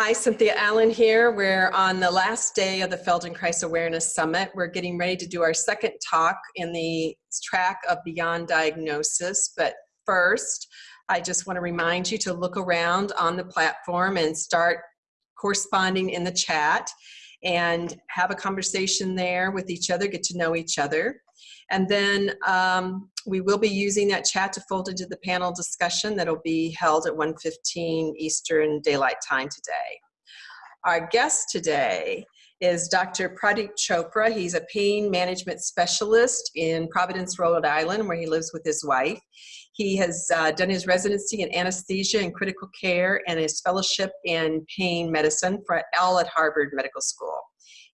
Hi, Cynthia Allen here. We're on the last day of the Feldenkrais Awareness Summit. We're getting ready to do our second talk in the track of Beyond Diagnosis. But first, I just want to remind you to look around on the platform and start corresponding in the chat and have a conversation there with each other, get to know each other. And then um, we will be using that chat to fold into the panel discussion that'll be held at 1.15 Eastern Daylight Time today. Our guest today is Dr. Pradeep Chopra. He's a pain management specialist in Providence, Rhode Island, where he lives with his wife. He has uh, done his residency in anesthesia and critical care and his fellowship in pain medicine for all at Harvard Medical School.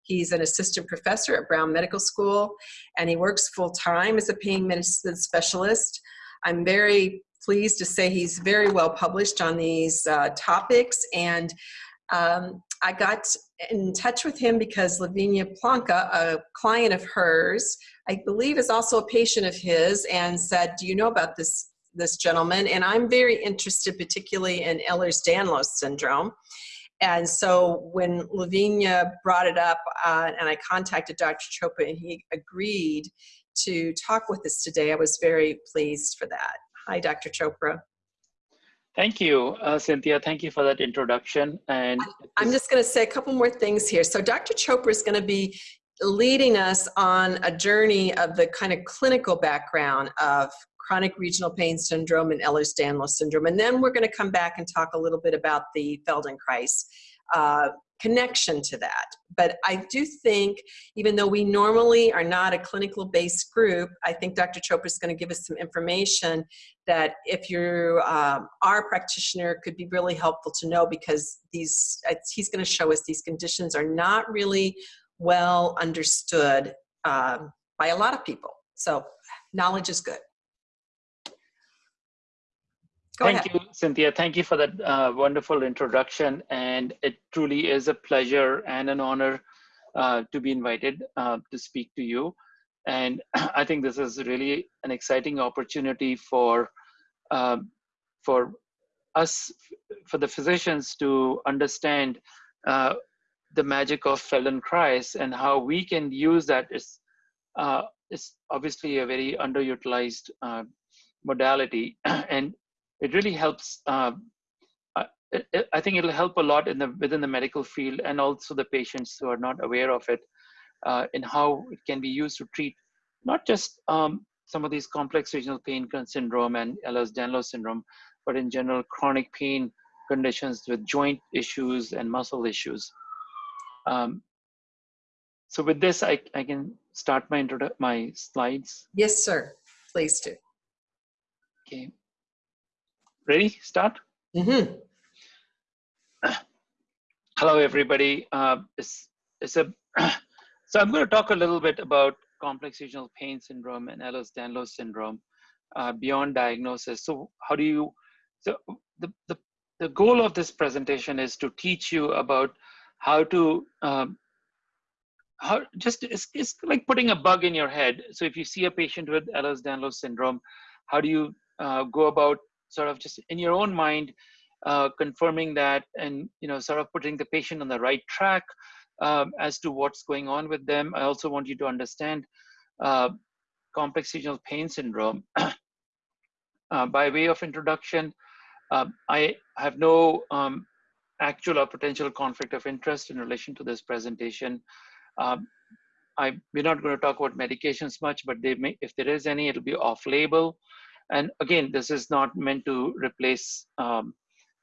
He's an assistant professor at Brown Medical School, and he works full-time as a pain medicine specialist. I'm very pleased to say he's very well published on these uh, topics, and um, I got in touch with him because Lavinia Planka, a client of hers, I believe is also a patient of his, and said, do you know about this, this gentleman? And I'm very interested particularly in Ehlers-Danlos syndrome. And so when Lavinia brought it up uh, and I contacted Dr. Chopra and he agreed to talk with us today, I was very pleased for that. Hi, Dr. Chopra. Thank you, uh, Cynthia. Thank you for that introduction. And I'm just going to say a couple more things here. So Dr. Chopra is going to be leading us on a journey of the kind of clinical background of chronic regional pain syndrome and Ehlers-Danlos syndrome. And then we're going to come back and talk a little bit about the Feldenkrais uh, connection to that. But I do think, even though we normally are not a clinical based group, I think Dr. Chopra is going to give us some information that if you um, are a practitioner could be really helpful to know because these, he's going to show us these conditions are not really well understood um, by a lot of people. So knowledge is good. Go Thank ahead. you, Cynthia. Thank you for that uh, wonderful introduction. And it truly is a pleasure and an honor uh, to be invited uh, to speak to you. And I think this is really an exciting opportunity for, um, for us, for the physicians to understand uh, the magic of Feldenkrais and how we can use that is, uh, is obviously a very underutilized uh, modality. it really helps. Uh, I, I think it'll help a lot in the within the medical field and also the patients who are not aware of it, uh, in how it can be used to treat not just um, some of these complex regional pain syndrome and Ehlers-Danlos syndrome, but in general chronic pain conditions with joint issues and muscle issues. Um, so with this, I, I can start my my slides. Yes, sir. Please do. Okay. Ready? Start? Mm-hmm. Hello, everybody. Uh, it's, it's a, so I'm going to talk a little bit about complex regional pain syndrome and Ehlers-Danlos syndrome uh, beyond diagnosis. So how do you, so the, the, the goal of this presentation is to teach you about how to, um, how just, it's, it's like putting a bug in your head. So if you see a patient with Ehlers-Danlos syndrome, how do you uh, go about sort of just in your own mind, uh, confirming that and you know sort of putting the patient on the right track um, as to what's going on with them. I also want you to understand uh, complex regional pain syndrome. uh, by way of introduction, um, I have no um, actual or potential conflict of interest in relation to this presentation. Um, I, we're not going to talk about medications much, but they may, if there is any, it'll be off-label. And again, this is not meant to replace um,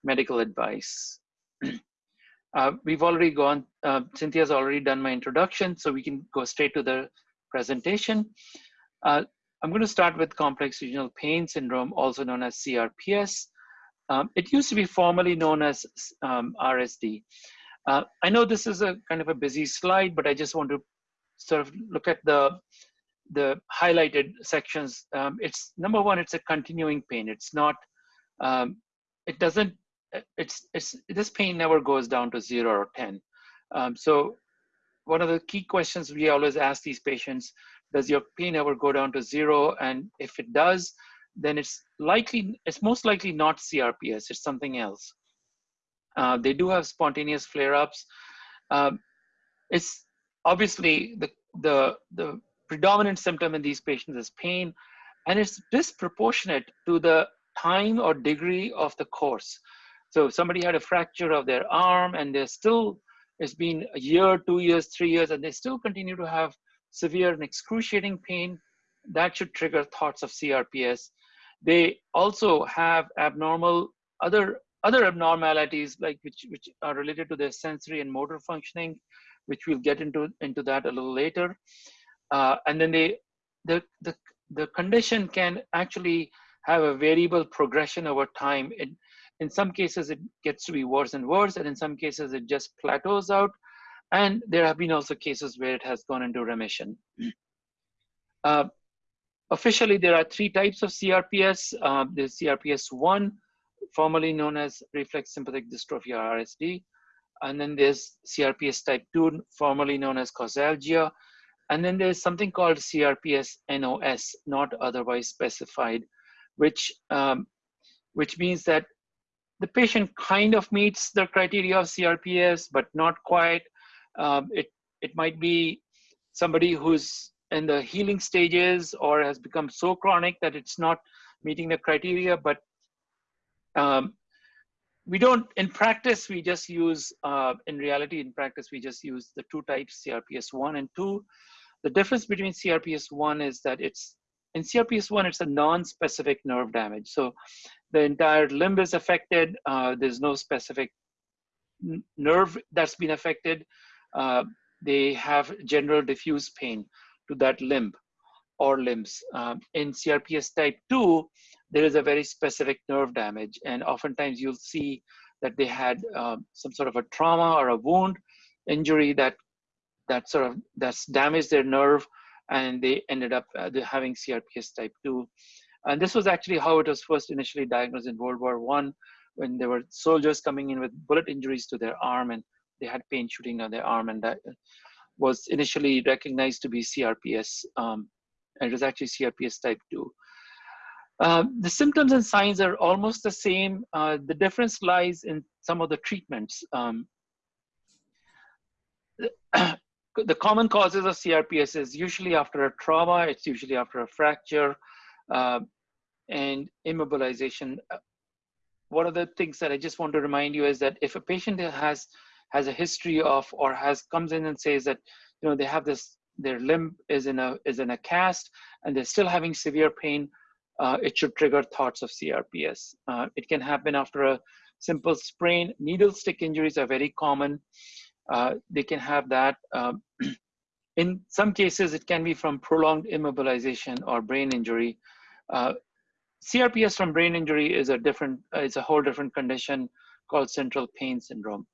medical advice. uh, we've already gone, uh, Cynthia's already done my introduction, so we can go straight to the presentation. Uh, I'm going to start with complex regional pain syndrome, also known as CRPS. Um, it used to be formally known as um, RSD. Uh, I know this is a kind of a busy slide, but I just want to sort of look at the the highlighted sections, um, it's number one, it's a continuing pain. It's not, um, it doesn't, it's, it's, this pain never goes down to zero or 10. Um, so one of the key questions we always ask these patients, does your pain ever go down to zero? And if it does, then it's likely, it's most likely not CRPS, it's something else. Uh, they do have spontaneous flare-ups. Um, it's obviously the, the, the predominant symptom in these patients is pain, and it's disproportionate to the time or degree of the course. So if somebody had a fracture of their arm and they're still, it's been a year, two years, three years, and they still continue to have severe and excruciating pain, that should trigger thoughts of CRPS. They also have abnormal other other abnormalities like which which are related to their sensory and motor functioning, which we'll get into into that a little later. Uh, and then they the the the condition can actually have a variable progression over time. It, in some cases, it gets to be worse and worse, and in some cases, it just plateaus out. And there have been also cases where it has gone into remission. Uh, officially, there are three types of CRPS. Uh, there's CRPS1, formerly known as reflex sympathetic dystrophy or RSD. And then there's CRPS type 2, formerly known as causalgia. And then there's something called CRPS NOS, not otherwise specified, which, um, which means that the patient kind of meets the criteria of CRPS, but not quite. Um, it, it might be somebody who's in the healing stages or has become so chronic that it's not meeting the criteria, but um, we don't, in practice, we just use, uh, in reality, in practice, we just use the two types, CRPS 1 and 2. The difference between CRPS 1 is that it's, in CRPS 1, it's a non-specific nerve damage. So the entire limb is affected. Uh, there's no specific nerve that's been affected. Uh, they have general diffuse pain to that limb or limbs. Um, in CRPS type 2, there is a very specific nerve damage, and oftentimes you'll see that they had um, some sort of a trauma or a wound injury that that sort of that's damaged their nerve, and they ended up uh, having CRPS type 2. And this was actually how it was first initially diagnosed in World War One, when there were soldiers coming in with bullet injuries to their arm, and they had pain shooting down their arm, and that was initially recognized to be CRPS, um, and it was actually CRPS type 2. Uh, the symptoms and signs are almost the same. Uh, the difference lies in some of the treatments. Um, the common causes of CRPS is usually after a trauma, it's usually after a fracture, uh, and immobilization. Uh, one of the things that I just want to remind you is that if a patient has has a history of or has comes in and says that you know they have this their limb is in a is in a cast and they're still having severe pain, uh, it should trigger thoughts of CRPS. Uh, it can happen after a simple sprain. Needle stick injuries are very common. Uh, they can have that. Um, in some cases, it can be from prolonged immobilization or brain injury. Uh, CRPS from brain injury is a different, uh, it's a whole different condition called central pain syndrome.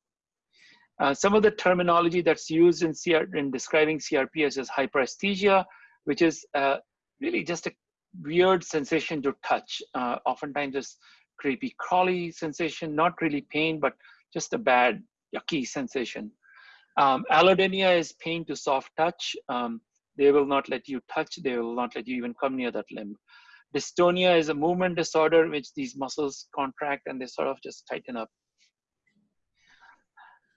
Uh, some of the terminology that's used in, CR, in describing CRPS is hyperesthesia, which is uh, really just a weird sensation to touch. Uh, oftentimes just creepy crawly sensation, not really pain, but just a bad, yucky sensation. Um, allodynia is pain to soft touch. Um, they will not let you touch. They will not let you even come near that limb. Dystonia is a movement disorder which these muscles contract and they sort of just tighten up.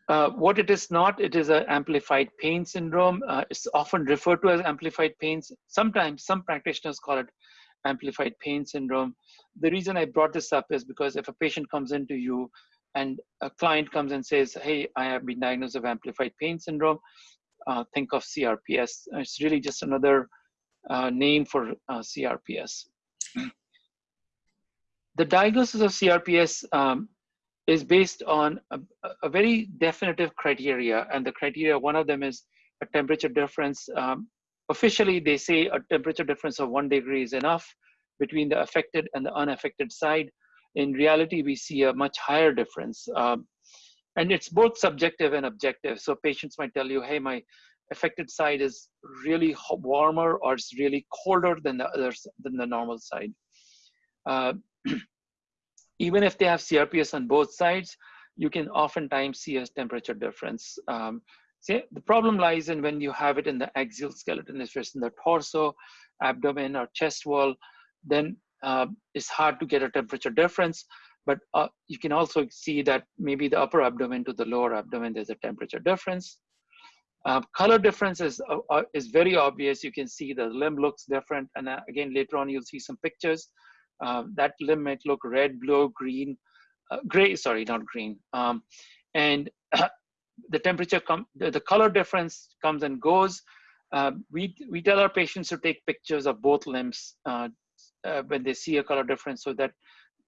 Uh, what it is not, it is an amplified pain syndrome. Uh, it's often referred to as amplified pains. Sometimes some practitioners call it amplified pain syndrome. The reason I brought this up is because if a patient comes into you and a client comes and says, hey, I have been diagnosed with amplified pain syndrome, uh, think of CRPS. It's really just another uh, name for uh, CRPS. The diagnosis of CRPS um, is based on a, a, very definitive criteria, and the criteria, one of them is a temperature difference. Um, officially, they say a temperature difference of one degree is enough between the affected and the unaffected side. In reality, we see a much higher difference. Um, and it's both subjective and objective. So patients might tell you, hey, my affected side is really warmer or it's really colder than the others than the normal side. Uh, even if they have CRPS on both sides, you can oftentimes see a temperature difference. Um, see, the problem lies in when you have it in the axial skeleton, if it's in the torso, abdomen, or chest wall, then it's hard to get a temperature difference. but uh, you can also see that maybe the upper abdomen to the lower abdomen, there's a temperature difference. Uh, color difference is, uh, uh is very obvious. You can see the limb looks different. And uh, again, later on, you'll see some pictures. Uh, that limb might look red, blue, green, gray, sorry, not green. Um, and the temperature, the, the, color difference comes and goes. we, we tell our patients to take pictures of both limbs when they see a color difference so that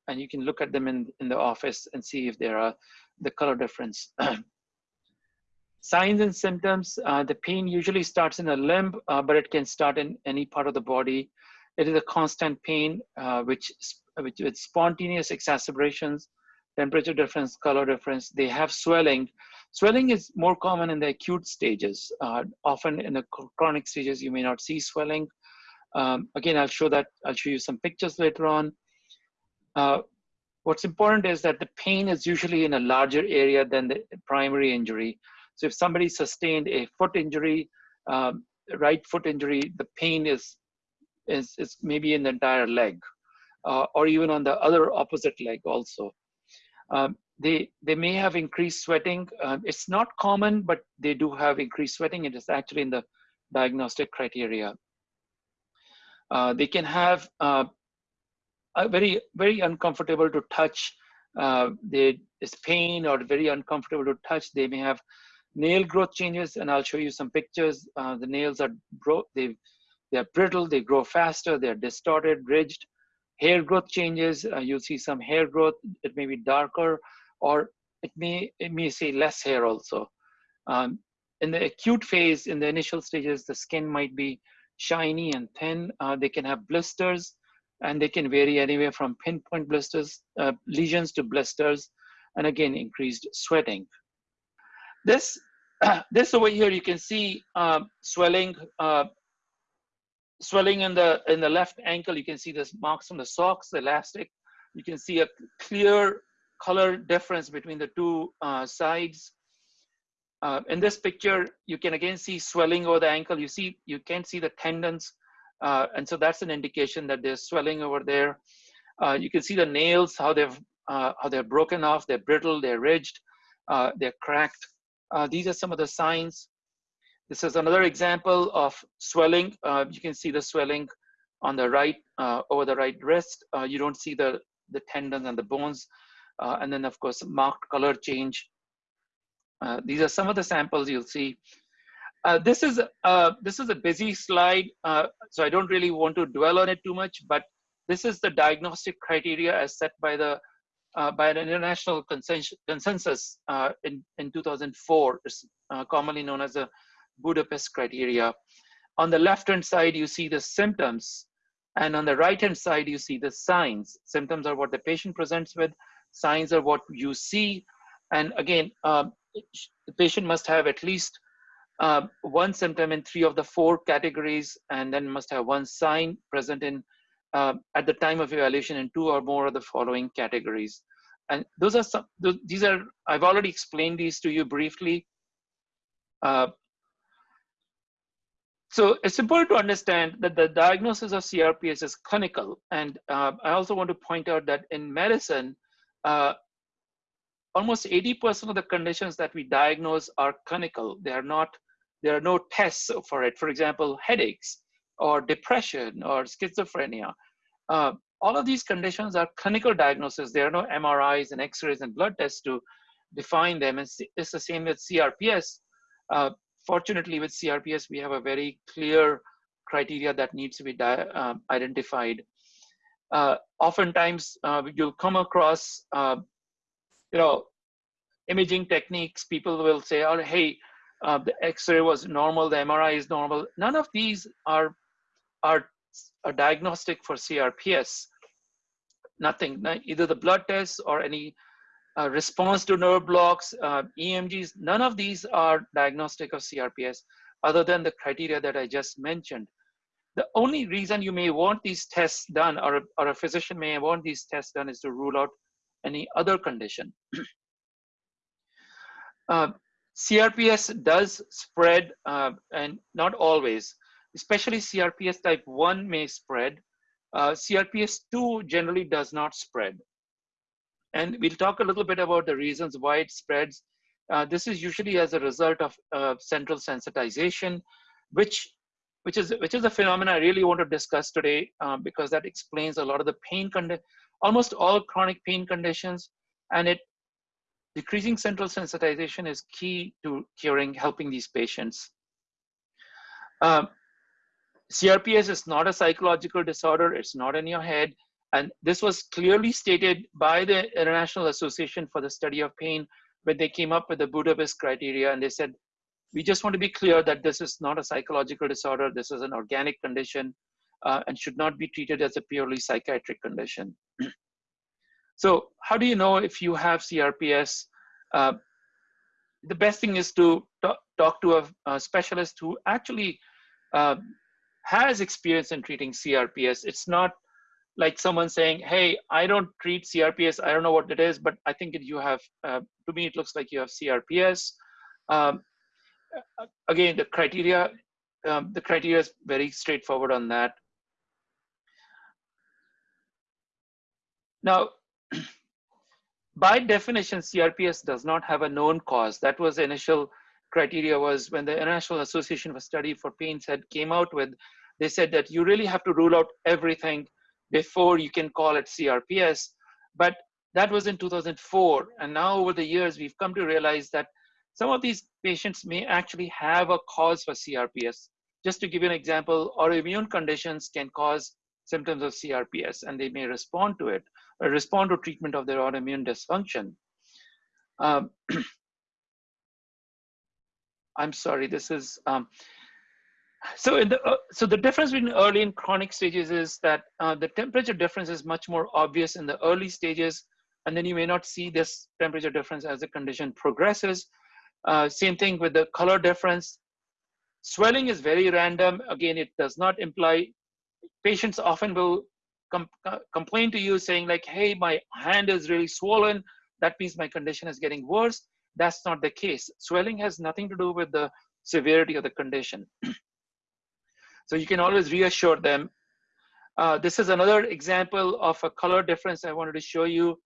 and you can look at them in, in the office and see if there are the color difference. Signs and symptoms, uh, the pain usually starts in a limb, uh, but it can start in any part of the body. It is a constant pain, uh, which, which with spontaneous exacerbations, temperature difference, color difference, they have swelling. Swelling is more common in the acute stages. Uh, often in the chronic stages, you may not see swelling. Um, again, I'll show that, I'll show you some pictures later on. Uh, what's important is that the pain is usually in a larger area than the primary injury. So if somebody sustained a foot injury, um, right foot injury, the pain is, is, is maybe in the entire leg uh, or even on the other opposite leg also. Um, they, they may have increased sweating. Uh, it's not common, but they do have increased sweating. It is actually in the diagnostic criteria. Uh, they can have uh, very very uncomfortable to touch. Uh, is pain or very uncomfortable to touch. They may have nail growth changes, and I'll show you some pictures. Uh, the nails are bro they they are brittle. They grow faster. They are distorted, ridged. Hair growth changes. Uh, you'll see some hair growth. It may be darker, or it may it may say less hair also. Um, in the acute phase, in the initial stages, the skin might be shiny and thin. Uh, they can have blisters and they can vary anywhere from pinpoint blisters, uh, lesions to blisters, and again, increased sweating. This, this over here, you can see uh, swelling, uh, swelling in the, in the left ankle. You can see this marks on the socks, the elastic. You can see a clear color difference between the two uh, sides. Uh, in this picture, you can again see swelling over the ankle. You see, you can see the tendons uh, and so that's an indication that there's swelling over there. Uh, you can see the nails, how they've uh, how they're broken off, they're brittle, they're ridged, uh, they're cracked. Uh, these are some of the signs. This is another example of swelling. You can see the swelling on the right, over the right wrist. you don't see the, the tendons and the bones. and then of course, marked color change. These are some of the samples you'll see. Uh, this is uh, this is a busy slide, uh, so I don't really want to dwell on it too much. But this is the diagnostic criteria as set by the uh, by an international consensus, consensus uh, in in 2004, uh, commonly known as the Budapest criteria. On the left-hand side, you see the symptoms, and on the right-hand side, you see the signs. Symptoms are what the patient presents with. Signs are what you see, and again, the patient must have at least uh, one symptom in three of the four categories, and then must have one sign present in uh, at the time of evaluation in two or more of the following categories. And those are some, these are, I've already explained these to you briefly. Uh, so it's important to understand that the diagnosis of CRPS is clinical. And uh, I also want to point out that in medicine, uh, almost 80% of the conditions that we diagnose are clinical. They are not there are no tests for it. For example, headaches or depression or schizophrenia. Uh, all of these conditions are clinical diagnoses. There are no MRIs and X-rays and blood tests to define them. And it's the same with CRPS. Uh, fortunately, with CRPS, we have a very clear criteria that needs to be uh, identified. Uh, oftentimes, uh, you'll come across, uh, you know, imaging techniques. People will say, "Oh, hey, uh, the X-ray was normal, the MRI is normal. None of these are, are, are diagnostic for CRPS. Nothing, either the blood tests or any uh, response to nerve blocks, uh, EMGs, none of these are diagnostic of CRPS other than the criteria that I just mentioned. The only reason you may want these tests done or, or a physician may want these tests done is to rule out any other condition. uh, CRPS does spread uh, and not always, especially CRPS type 1 may spread. Uh, CRPS 2 generally does not spread. And we'll talk a little bit about the reasons why it spreads. Uh, this is usually as a result of uh, central sensitization, which which is which is a phenomenon I really want to discuss today um, because that explains a lot of the pain almost all chronic pain conditions, and it decreasing central sensitization is key to curing, helping these patients. Um, CRPS is not a psychological disorder. It's not in your head. And this was clearly stated by the International Association for the Study of Pain when they came up with the Budapest criteria. And they said, we just want to be clear that this is not a psychological disorder. This is an organic condition uh, and should not be treated as a purely psychiatric condition. so how do you know if you have CRPS? Uh, the best thing is to talk, to a, a, specialist who actually uh, has experience in treating CRPS. It's not like someone saying, hey, I don't treat CRPS, I don't know what it is, but I think you have, uh, to me, it looks like you have CRPS. Um, again, the criteria, um, the criteria is very straightforward on that. Now, by definition, CRPS does not have a known cause. That was the initial criteria was when the International Association for Study for Pain said came out with, they said that you really have to rule out everything before you can call it CRPS. But that was in 2004. And now over the years, we've come to realize that some of these patients may actually have a cause for CRPS. Just to give you an example, autoimmune conditions can cause symptoms of CRPS and they may respond to it or respond to treatment of their autoimmune dysfunction. Um, I'm sorry, this is, um, so in the, uh, so the difference between early and chronic stages is that uh, the temperature difference is much more obvious in the early stages, and then you may not see this temperature difference as the condition progresses. Uh, same thing with the color difference. Swelling is very random. Again, it does not imply, patients often will com complain to you saying like, hey, my hand is really swollen. That means my condition is getting worse. That's not the case. Swelling has nothing to do with the severity of the condition. so you can always reassure them. Uh, this is another example of a color difference I wanted to show you.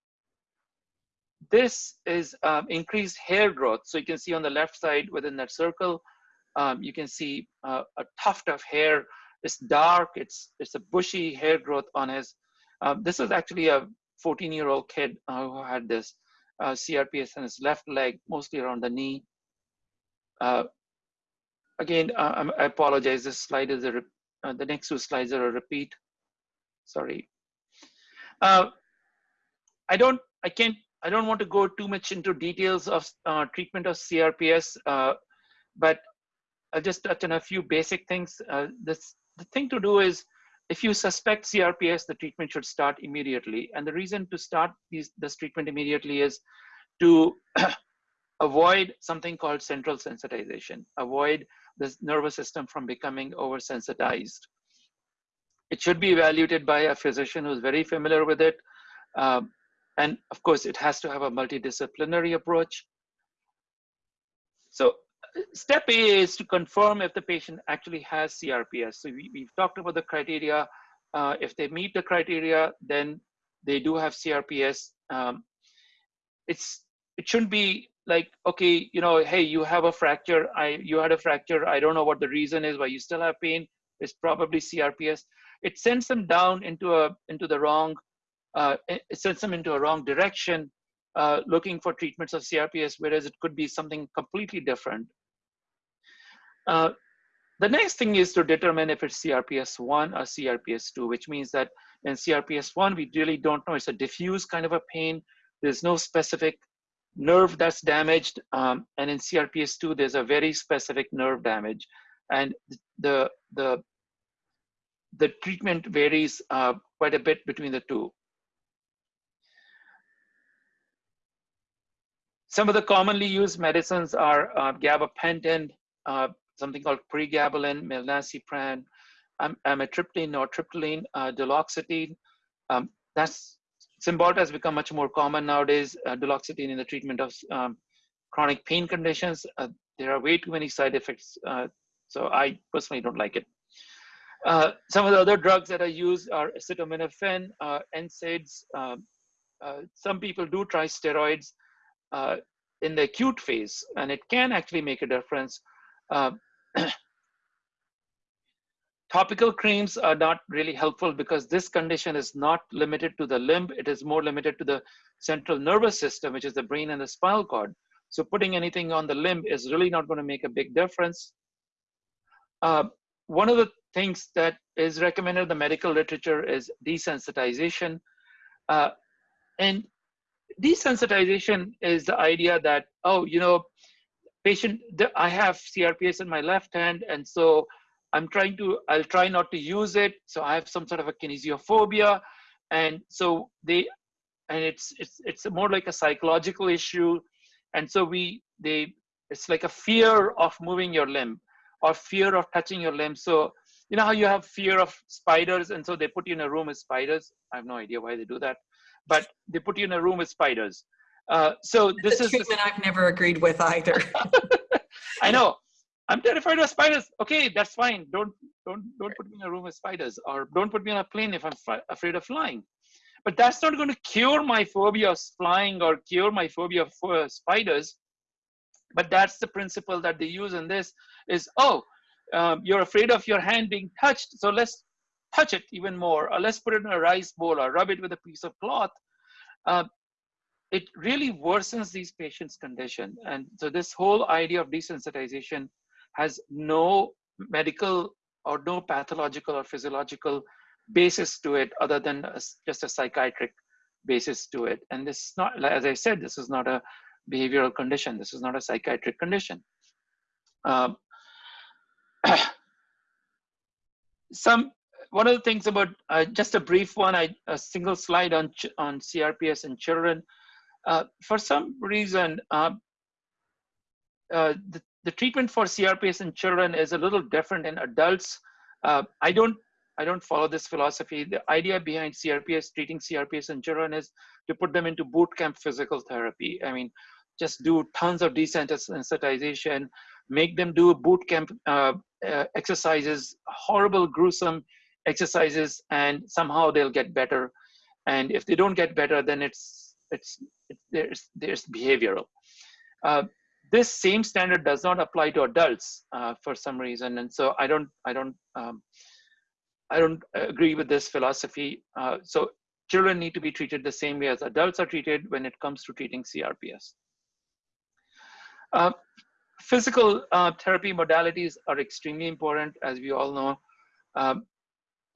This is um, increased hair growth. So you can see on the left side within that circle, um, you can see uh, a tuft of hair. It's dark, it's, it's a bushy hair growth on his. Um, this is actually a 14 year old kid uh, who had this uh, CRPS on his left leg, mostly around the knee. Uh, again, uh, I apologize, this slide is a, uh, the next two slides are a repeat. Sorry. Uh, I don't, I can't, I don't want to go too much into details of uh, treatment of CRPS, but I'll just touch on a few basic things. this, the thing to do is if you suspect CRPS, the treatment should start immediately. And the reason to start these, this treatment immediately is to avoid something called central sensitization, avoid the nervous system from becoming oversensitized. It should be evaluated by a physician who's very familiar with it. Um, and of course, it has to have a multidisciplinary approach. So step A is to confirm if the patient actually has CRPS. So we, have talked about the criteria. Uh, if they meet the criteria, then they do have CRPS. Um, it's it shouldn't be like okay, you know, hey, you have a fracture. I you had a fracture. I don't know what the reason is why you still have pain. It's probably CRPS. It sends them down into a into the wrong. Uh, it sends them into a wrong direction. Uh, looking for treatments of CRPS, whereas it could be something completely different. Uh, the next thing is to determine if it's CRPS1 or CRPS2, which means that in CRPS1, we really don't know. It's a diffuse kind of a pain. There's no specific nerve that's damaged. Um, and in CRPS2, there's a very specific nerve damage. And the, the, the treatment varies uh, quite a bit between the two. Some of the commonly used medicines are uh, gabapentin, uh, something called pregabalin, milnacipran, um, amitriptyline, nortriptyline, uh, duloxetine. Um, that's Cymbalta has become much more common nowadays. Uh, duloxetine in the treatment of um, chronic pain conditions. Uh, there are way too many side effects, uh, so I personally don't like it. Uh, some of the other drugs that are used are acetaminophen, uh, NSAIDs, um, uh, some people do try steroids uh, in the acute phase, and it can actually make a difference. Uh, topical creams are not really helpful because this condition is not limited to the limb. It is more limited to the central nervous system, which is the brain and the spinal cord. So putting anything on the limb is really not going to make a big difference. Uh, one of the things that is recommended in the medical literature is desensitization. Uh, and desensitization is the idea that, oh, you know, patient, I have CRPS in my left hand, and so I'm trying to, I'll try not to use it. So I have some sort of a kinesiophobia. And so they, and it's, it's, it's more like a psychological issue. And so we, they, it's like a fear of moving your limb or fear of touching your limb. So you know how you have fear of spiders and so they put you in a room with spiders i have no idea why they do that but they put you in a room with spiders. Uh, so this is treatment i've never agreed with either. I know. I'm terrified of spiders. Okay that's fine. Don't don't don't put me in a room with spiders or don't put me on a plane if i'm afraid of flying. But that's not going to cure my phobia of flying or cure my phobia of uh, spiders. But that's the principle that they use in this is oh um, you're afraid of your hand being touched, so let's touch it even more, or let's put it in a rice bowl or rub it with a piece of cloth. Uh, it really worsens these patients' condition. And so this whole idea of desensitization has no medical or no pathological or physiological basis to it other than a, just a psychiatric basis to it. And this is not, as I said, this is not a behavioral condition. This is not a psychiatric condition. Um, some one of the things about uh, just a brief one, I, a single slide on on CRPS and children. Uh, for some reason, uh, uh, the, the treatment for CRPS in children is a little different in adults. Uh, I don't I don't follow this philosophy. The idea behind CRPS, treating CRPS in children is to put them into boot camp physical therapy. I mean, just do tons of desensitization, make them do boot camp uh, exercises, horrible, gruesome exercises, and somehow they'll get better. And if they don't get better, then it's it's, there's there's behavioral. Uh, this same standard does not apply to adults uh, for some reason, and so I don't I don't um, I don't agree with this philosophy. Uh, so children need to be treated the same way as adults are treated when it comes to treating CRPS. Uh, physical uh, therapy modalities are extremely important, as we all know. Um,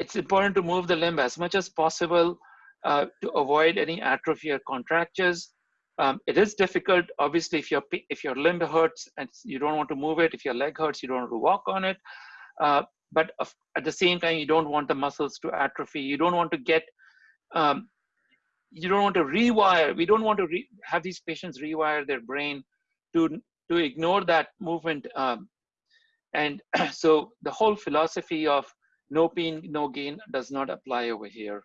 it's important to move the limb as much as possible uh, to avoid any atrophy or contractures. Um, it is difficult, obviously, if your if your limb hurts and you don't want to move it, if your leg hurts, you don't want to walk on it. Uh, but at the same time, you don't want the muscles to atrophy. You don't want to get, um, you don't want to rewire. We don't want to have these patients rewire their brain to to ignore that movement. Um, and so the whole philosophy of no pain, no gain does not apply over here.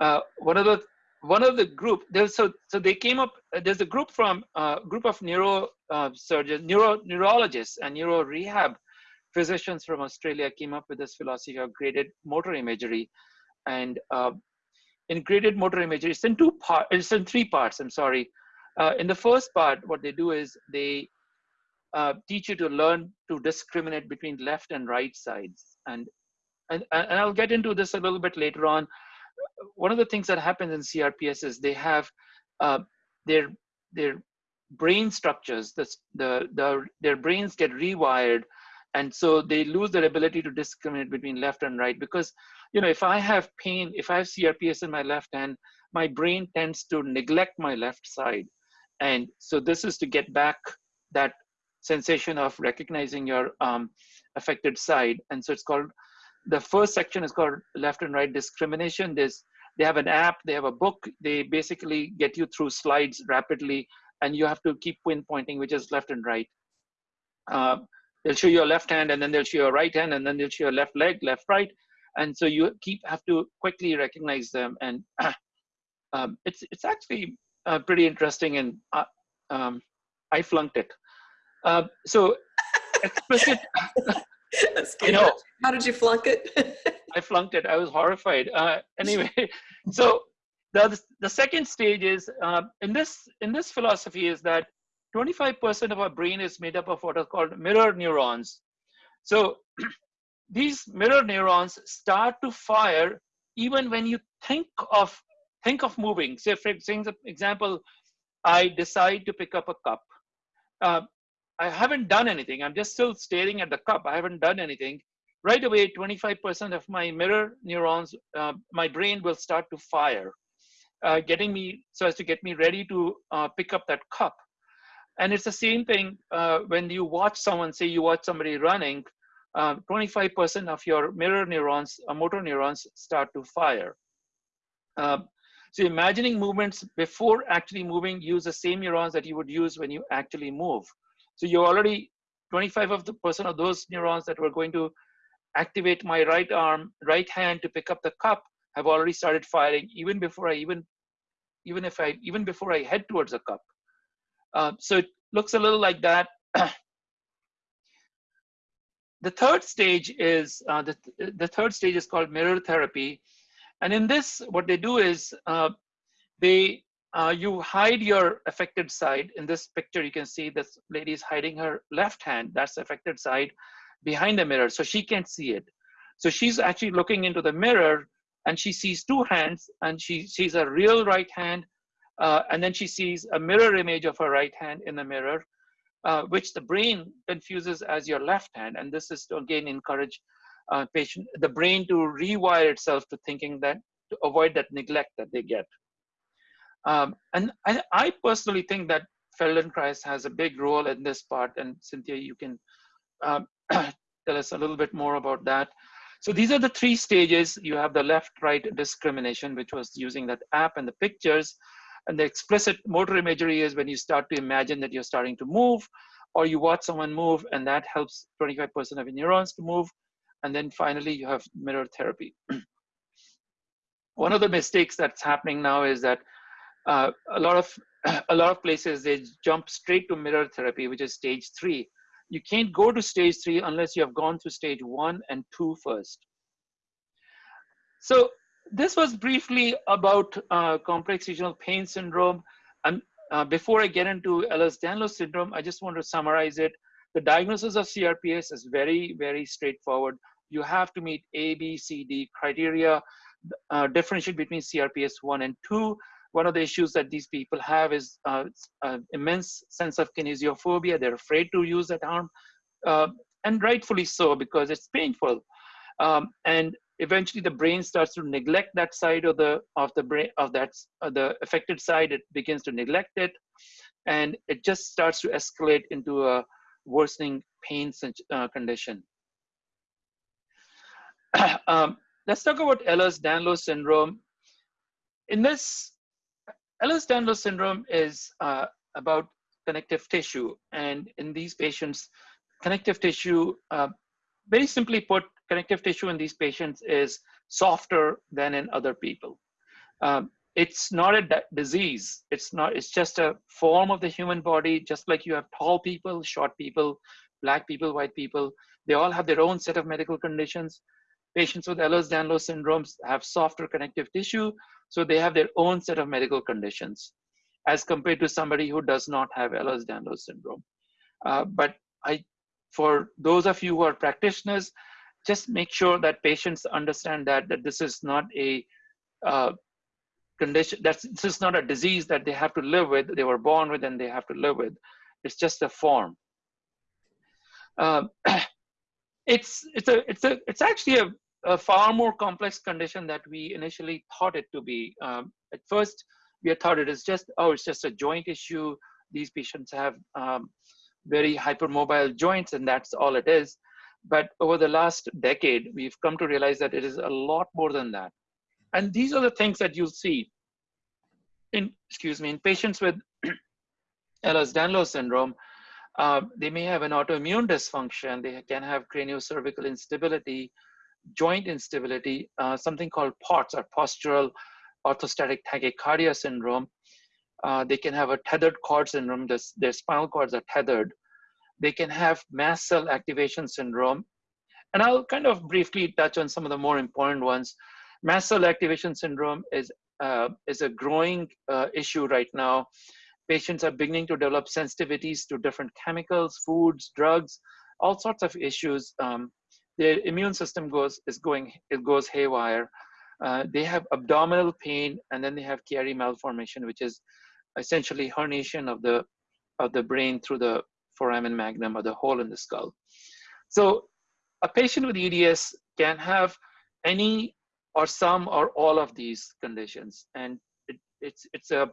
Uh, one of the one of the group there's so so they came up. There's a group from a uh, group of neuro uh, surgeons, neuro neurologists, and neuro rehab physicians from Australia came up with this philosophy of graded motor imagery, and uh, in graded motor imagery, it's in two parts. It's in three parts. I'm sorry. Uh, in the first part, what they do is they uh, teach you to learn to discriminate between left and right sides. And, and, and I'll get into this a little bit later on. One of the things that happens in CRPS is they have uh, their, their brain structures, the, the, the, their brains get rewired and so they lose their ability to discriminate between left and right because you know if i have pain if i have crps in my left hand my brain tends to neglect my left side and so this is to get back that sensation of recognizing your um, affected side. And so it's called, the first section is called left and right discrimination. There's, they have an app, they have a book, they basically get you through slides rapidly and you have to keep pinpointing which is left and right. Uh, they'll show you your left hand and then they'll show your right hand and then they'll show your left leg, left, right. And so you keep have to quickly recognize them. And um, it's, it's actually uh, pretty interesting, and uh, um, I flunked it. Uh, so explicit. That's good. You know, How did you flunk it? I flunked it. I was horrified. Uh, anyway, so the, the second stage is uh, in this in this philosophy is that 25% of our brain is made up of what are called mirror neurons. So these mirror neurons start to fire even when you think of think of moving. Say, for example, I decide to pick up a cup. Uh, I haven't done anything. I'm just still staring at the cup. I haven't done anything. Right away, 25% of my mirror neurons, uh, my brain will start to fire, uh, getting me so as to get me ready to uh, pick up that cup. And it's the same thing uh, when you watch someone, say you watch somebody running, 25% uh, of your mirror neurons, uh, motor neurons start to fire. Um, so imagining movements before actually moving use the same neurons that you would use when you actually move. So you already 25 of the percent of those neurons that were going to activate my right arm, right hand to pick up the cup have already started firing even before I even, even if I, even before I head towards the cup. Uh, so it looks a little like that. the third stage is, uh, the, the third stage is called mirror therapy. And in this, what they do is uh, they uh, you hide your affected side. In this picture, you can see this lady is hiding her left hand. That's the affected side behind the mirror, so she can't see it. So she's actually looking into the mirror and she sees two hands and she sees a real right hand uh, and then she sees a mirror image of her right hand in the mirror, uh, which the brain confuses as your left hand. And this is to again encourage uh, patient, the brain to rewire itself to thinking that, to avoid that neglect that they get. Um, and I, I, personally think that Feldenkrais has a big role in this part. And Cynthia, you can um, tell us a little bit more about that. So these are the three stages. You have the left-right discrimination, which was using that app and the pictures. And the explicit motor imagery is when you start to imagine that you're starting to move, or you watch someone move, and that helps 25% of your neurons to move. And then finally, you have mirror therapy. One of the mistakes that's happening now is that uh, a lot of a lot of places they jump straight to mirror therapy, which is stage three. You can't go to stage three unless you have gone through stage one and two first. So this was briefly about uh, complex regional pain syndrome. And uh, before I get into Ehlers-Danlos syndrome, I just want to summarize it. The diagnosis of CRPS is very, very straightforward. You have to meet A, B, C, D criteria, uh, differentiate between CRPS 1 and 2 one of the issues that these people have is uh, uh, immense sense of kinesiophobia. They're afraid to use that arm, uh, and rightfully so because it's painful. Um, and eventually, the brain starts to neglect that side of the of the brain of that uh, the affected side. It begins to neglect it, and it just starts to escalate into a worsening pain uh, condition. um, let's talk about Ehlers-Danlos syndrome. In this Ehlers-Danlos syndrome is uh, about connective tissue. And in these patients, connective tissue, uh, very simply put, connective tissue in these patients is softer than in other people. Um, it's not a disease. It's not, it's just a form of the human body, just like you have tall people, short people, black people, white people. They all have their own set of medical conditions. Patients with Ehlers-Danlos syndromes have softer connective tissue, so they have their own set of medical conditions as compared to somebody who does not have Ehlers-Danlos syndrome. Uh, but I, for those of you who are practitioners, just make sure that patients understand that, that this is not a uh, condition, that's, this is not a disease that they have to live with, they were born with and they have to live with. It's just a form. Um, it's, it's, a, it's, a, it's actually a a far more complex condition that we initially thought it to be. Um, at first, we thought it is just, oh, it's just a joint issue. These patients have um, very hypermobile joints and that's all it is. But over the last decade, we've come to realize that it is a lot more than that. And these are the things that you'll see in, excuse me, in patients with Ehlers-Danlos syndrome, uh, they may have an autoimmune dysfunction. They can have craniocervical instability, joint instability, uh, something called POTS or postural orthostatic tachycardia syndrome. Uh, they can have a tethered cord syndrome, this, their spinal cords are tethered. They can have mast cell activation syndrome. And I'll kind of briefly touch on some of the more important ones. Mast cell activation syndrome is uh, is a growing uh, issue right now. Patients are beginning to develop sensitivities to different chemicals, foods, drugs, all sorts of issues. Um, their immune system goes is going it goes haywire. Uh, they have abdominal pain, and then they have Chiari malformation, which is essentially herniation of the of the brain through the foramen magnum or the hole in the skull. So a patient with EDS can have any or some or all of these conditions, and it, it's it's a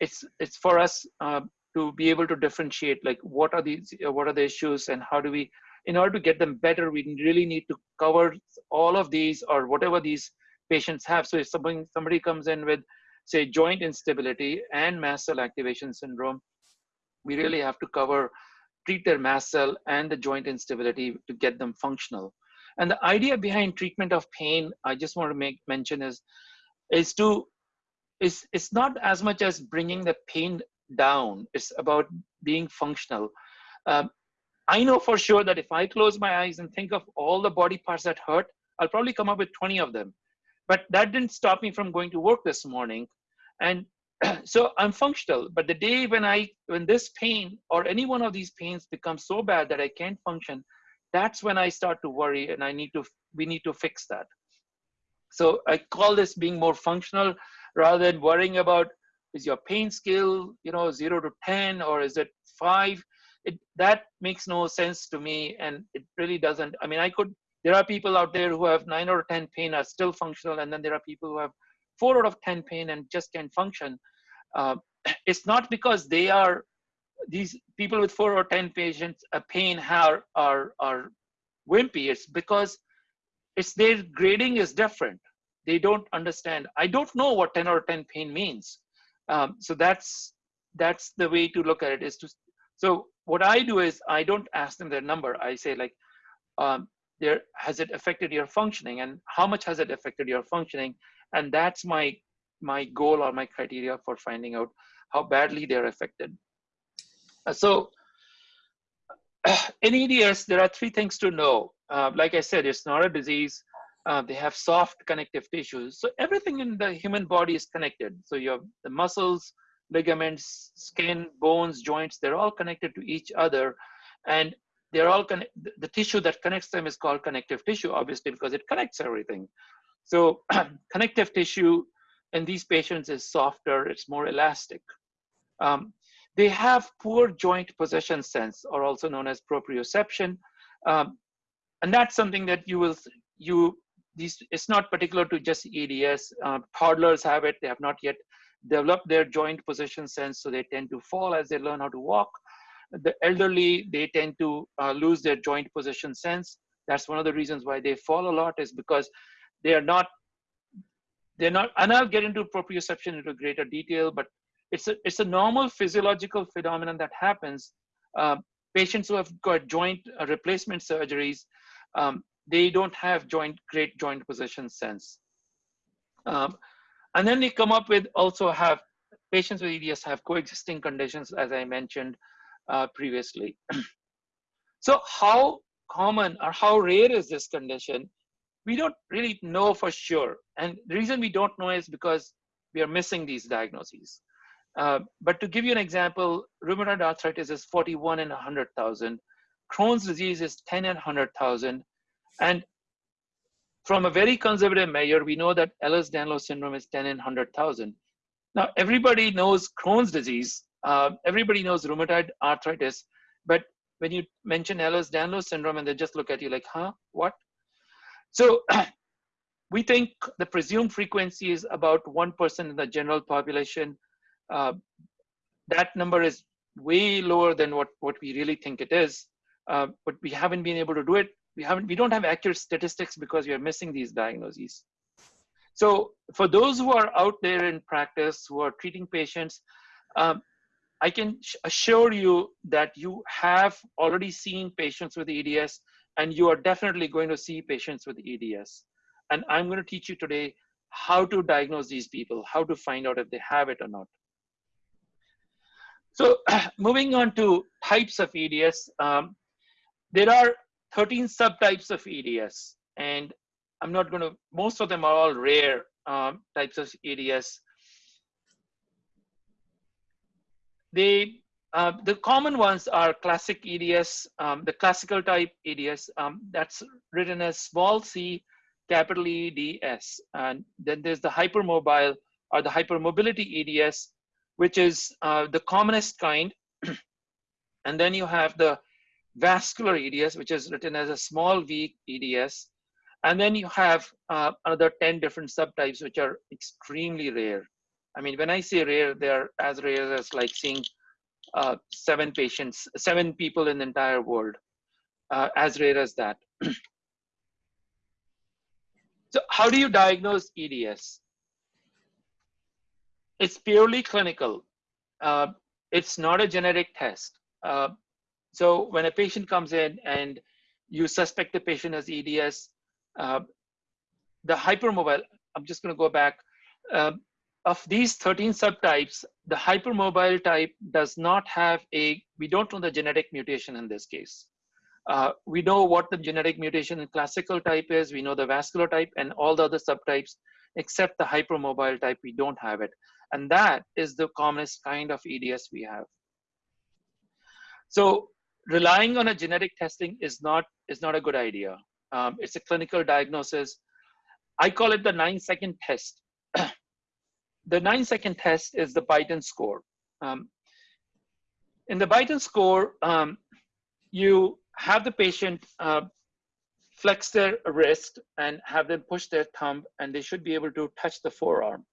it's it's for us uh, to be able to differentiate like what are these what are the issues and how do we in order to get them better we really need to cover all of these or whatever these patients have. So if somebody somebody comes in with say joint instability and mast cell activation syndrome we really have to cover treat their mast cell and the joint instability to get them functional. And the idea behind treatment of pain i just want to make mention is is to is it's not as much as bringing the pain down. It's about being functional. Um, i know for sure that if i close my eyes and think of all the body parts that hurt i'll probably come up with 20 of them. But that didn't stop me from going to work this morning. And so i'm functional. But the day when i when this pain or any one of these pains becomes so bad that i can't function that's when i start to worry and i need to we need to fix that. So i call this being more functional rather than worrying about is your pain scale you know 0 to 10 or is it 5 it that makes no sense to me and it really doesn't. I mean i could there are people out there who have 9 or 10 pain are still functional and then there are people who have 4 out of 10 pain and just can't function. Uh, it's not because they are these people with 4 or 10 patients a pain are are are wimpy. It's because it's their grading is different. They don't understand. I don't know what 10 or 10 pain means. Um, so that's that's the way to look at it is to so what i do is i don't ask them their number. I say like um, there has it affected your functioning? And how much has it affected your functioning? And that's my my goal or my criteria for finding out how badly they're affected. Uh, so in eds there are three things to know. Uh, like i said it's not a disease. Uh, they have soft connective tissues. So everything in the human body is connected. So you have the muscles ligaments skin bones joints they're all connected to each other. And they're all connect the tissue that connects them is called connective tissue obviously because it connects everything. So connective tissue in these patients is softer it's more elastic. Um, they have poor joint position sense or also known as proprioception. Um, and that's something that you will you these it's not particular to just eds uh, toddlers have it they have not yet developed their joint position sense so they tend to fall as they learn how to walk the elderly, they tend to uh, lose their joint position sense. That's one of the reasons why they fall a lot is because they are not, they're not, and I'll get into proprioception into greater detail, but it's a, it's a normal physiological phenomenon that happens. Uh, patients who have got joint uh, replacement surgeries, um, they don't have joint, great joint position sense. Um, and then they come up with also have patients with EDS have coexisting conditions, as I mentioned, uh, previously. so how common or how rare is this condition? We don't really know for sure. And the reason we don't know is because we are missing these diagnoses. Uh, but to give you an example, rheumatoid arthritis is 41 in 100,000. Crohn's disease is 10 in 100,000. And from a very conservative measure, we know that Ehlers-Danlos syndrome is 10 in 100,000. Now, everybody knows Crohn's disease, uh, everybody knows rheumatoid arthritis, but when you mention Ehlers-Danlos syndrome and they just look at you like, huh, what? So we think the presumed frequency is about 1% in the general population. Uh, that number is way lower than what, what we really think it is, uh, but we haven't been able to do it. We haven't, we don't have accurate statistics because we are missing these diagnoses. So for those who are out there in practice, who are treating patients, um, I can assure you that you have already seen patients with EDS and you are definitely going to see patients with EDS. And I'm going to teach you today how to diagnose these people, how to find out if they have it or not. So moving on to types of EDS, um, there are 13 subtypes of EDS and I'm not going to, most of them are all rare um, types of EDS. They, uh, the common ones are classic EDS, um, the classical type EDS, um, that's written as small c, capital EDS. And then there's the hypermobile or the hypermobility EDS, which is uh, the commonest kind. and then you have the vascular EDS, which is written as a small v EDS. And then you have uh, another 10 different subtypes, which are extremely rare. I mean, when I say rare, they're as rare as like seeing uh, seven patients, seven people in the entire world, uh, as rare as that. so how do you diagnose EDS? It's purely clinical. Uh, it's not a genetic test. So when a patient comes in and you suspect the patient has EDS, uh, the hypermobile, I'm just going to go back. Uh, of these 13 subtypes, the hypermobile type does not have a, we don't know the genetic mutation in this case. Uh, we know what the genetic mutation in classical type is, we know the vascular type and all the other subtypes, except the hypermobile type, we don't have it. And that is the commonest kind of EDS we have. So relying on a genetic testing is not, is not a good idea. Um, it's a clinical diagnosis. I call it the nine second test. the nine second test is the Beighton score. Um, in the Beighton score, um, you have the patient uh, flex their wrist and have them push their thumb and they should be able to touch the forearm.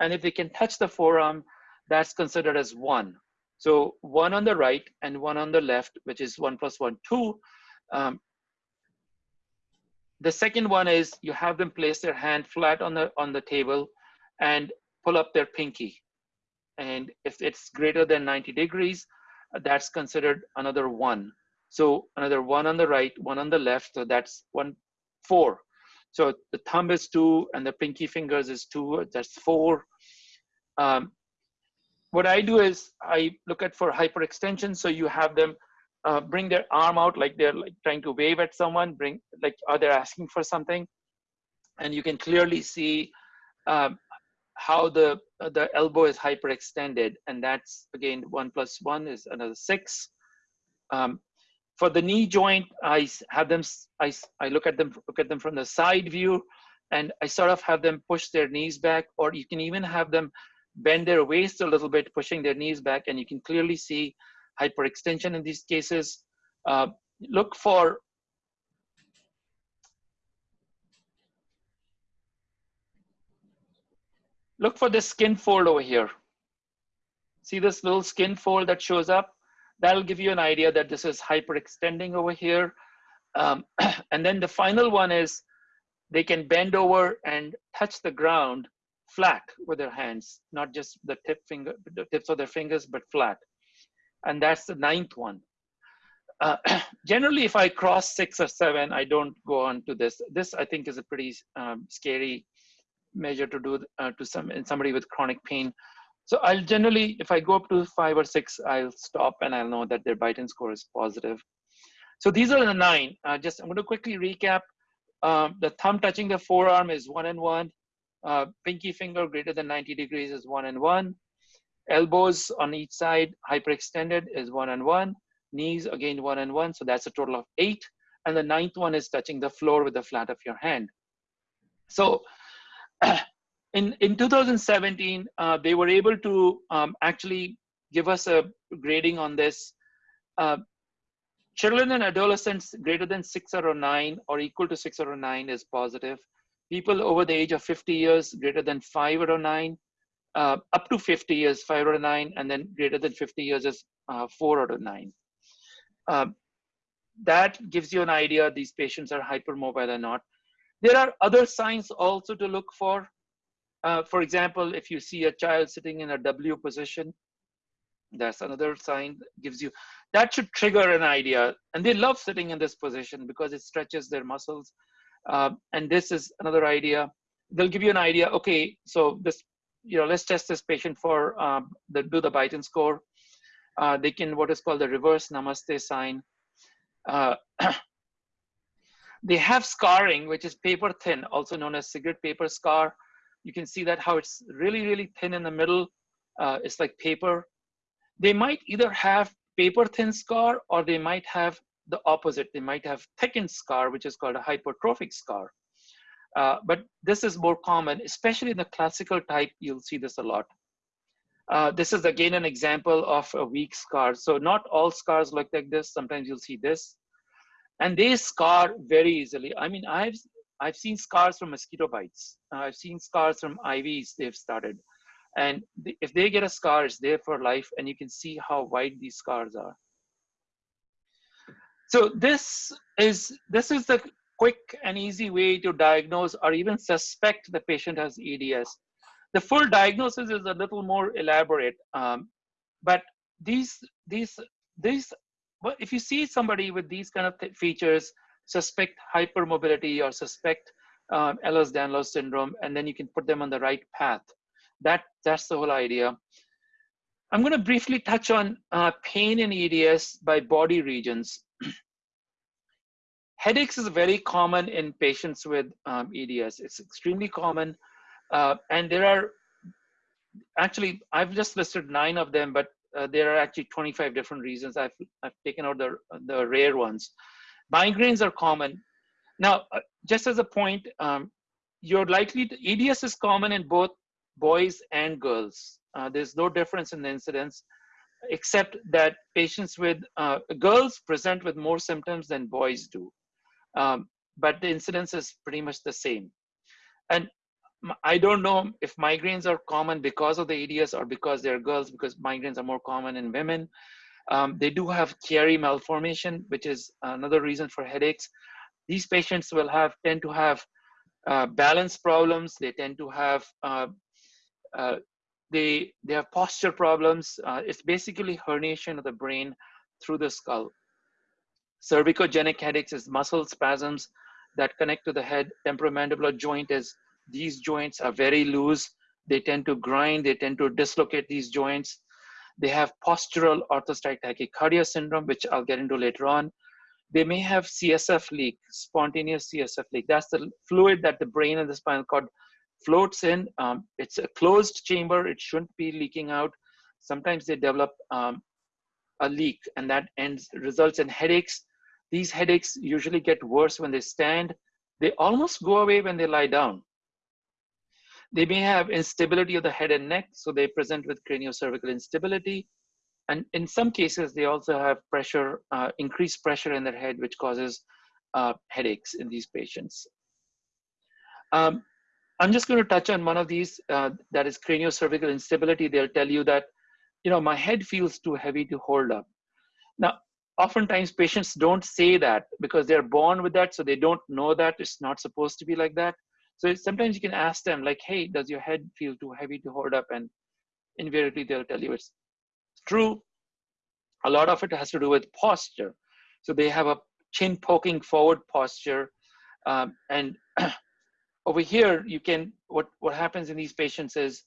And if they can touch the forearm, that's considered as one. So one on the right and one on the left, which is one plus one, two. Um, the second one is you have them place their hand flat on the on the table and pull up their pinky. And if it's greater than 90 degrees, that's considered another one. So another one on the right, one on the left. So that's one, four. So the thumb is two and the pinky fingers is two, that's four. Um, what I do is I look at for hyperextension. So you have them uh, bring their arm out like they're like trying to wave at someone, bring like are they asking for something, and you can clearly see um, how the uh, the elbow is hyperextended, and that's again one plus one is another six. Um, for the knee joint, I have them. I I look at them look at them from the side view, and I sort of have them push their knees back, or you can even have them bend their waist a little bit, pushing their knees back, and you can clearly see hyperextension in these cases. Uh, look for look for this skin fold over here. See this little skin fold that shows up? That'll give you an idea that this is hyperextending over here. Um, and then the final one is they can bend over and touch the ground flat with their hands, not just the tip finger, the tips of their fingers, but flat and that's the ninth one. Uh, generally, if I cross six or seven, I don't go on to this. This I think is a pretty um, scary measure to do uh, to some in somebody with chronic pain. So I'll generally, if I go up to five or six, I'll stop and I'll know that their Beighton score is positive. So these are the nine. Uh, just I'm going to quickly recap. Um, the thumb touching the forearm is one and one. Uh, pinky finger greater than 90 degrees is one and one. Elbows on each side hyperextended is one and one. Knees again one and one. So that's a total of eight. And the ninth one is touching the floor with the flat of your hand. So in, in 2017, uh, they were able to um, actually give us a grading on this. Uh, children and adolescents greater than six of nine or equal to six of nine is positive. People over the age of 50 years greater than five out of nine uh, up to 50 years, 5 out of 9, and then greater than 50 years is uh, 4 out of 9. Uh, that gives you an idea these patients are hypermobile or not. There are other signs also to look for. Uh, for example, if you see a child sitting in a W position, that's another sign gives you, that should trigger an idea. And they love sitting in this position because it stretches their muscles. Uh, and this is another idea. They'll give you an idea, okay, so this you know, let's test this patient for um, the do the Beighton score. Uh, they can what is called the reverse namaste sign. Uh, they have scarring, which is paper thin, also known as cigarette paper scar. You can see that how it's really, really thin in the middle. Uh, it's like paper. They might either have paper thin scar or they might have the opposite. They might have thickened scar, which is called a hypertrophic scar. Uh, but this is more common, especially in the classical type, you'll see this a lot. Uh, this is again an example of a weak scar. So not all scars look like this. Sometimes you'll see this. And they scar very easily. I mean, I've, I've seen scars from mosquito bites. Uh, I've seen scars from IVs they've started. And if they get a scar, it's there for life. And you can see how wide these scars are. So this is, this is the quick and easy way to diagnose or even suspect the patient has EDS. The full diagnosis is a little more elaborate, um, but these, these, these, well, if you see somebody with these kind of features, suspect hypermobility or suspect um, Ehlers-Danlos syndrome, and then you can put them on the right path. That, that's the whole idea. I'm going to briefly touch on uh, pain in EDS by body regions. Headaches is very common in patients with um, EDS. It's extremely common. Uh, and there are actually, I've just listed nine of them, but uh, there are actually 25 different reasons. I've, I've taken out the, the rare ones. Migraines are common. Now, uh, just as a point, um, you're likely to, EDS is common in both boys and girls. Uh, there's no difference in the incidence, except that patients with uh, girls present with more symptoms than boys do. Um, but the incidence is pretty much the same. And I don't know if migraines are common because of the EDS or because they're girls, because migraines are more common in women. Um, they do have Chiari malformation, which is another reason for headaches. These patients will have tend to have uh, balance problems. They tend to have uh, uh, they they have posture problems. Uh, it's basically herniation of the brain through the skull. Cervicogenic headaches is muscle spasms that connect to the head. Temporomandibular joint is these joints are very loose. They tend to grind, they tend to dislocate these joints. They have postural orthostatic tachycardia syndrome, which I'll get into later on. They may have CSF leak, spontaneous CSF leak. That's the fluid that the brain and the spinal cord floats in. Um, it's a closed chamber. It shouldn't be leaking out. Sometimes they develop um, a leak and that ends results in headaches. These headaches usually get worse when they stand. They almost go away when they lie down. They may have instability of the head and neck, so they present with craniocervical instability. And in some cases, they also have pressure, uh, increased pressure in their head, which causes uh, headaches in these patients. Um, I'm just going to touch on one of these, uh, that is craniocervical instability. They'll tell you that, you know, my head feels too heavy to hold up. Now, oftentimes patients don't say that because they're born with that, so they don't know that it's not supposed to be like that. So sometimes you can ask them like, hey, does your head feel too heavy to hold up? And invariably they'll tell you it's true. A lot of it has to do with posture. So they have a chin poking forward posture. Um, and over here, you can, what, what happens in these patients is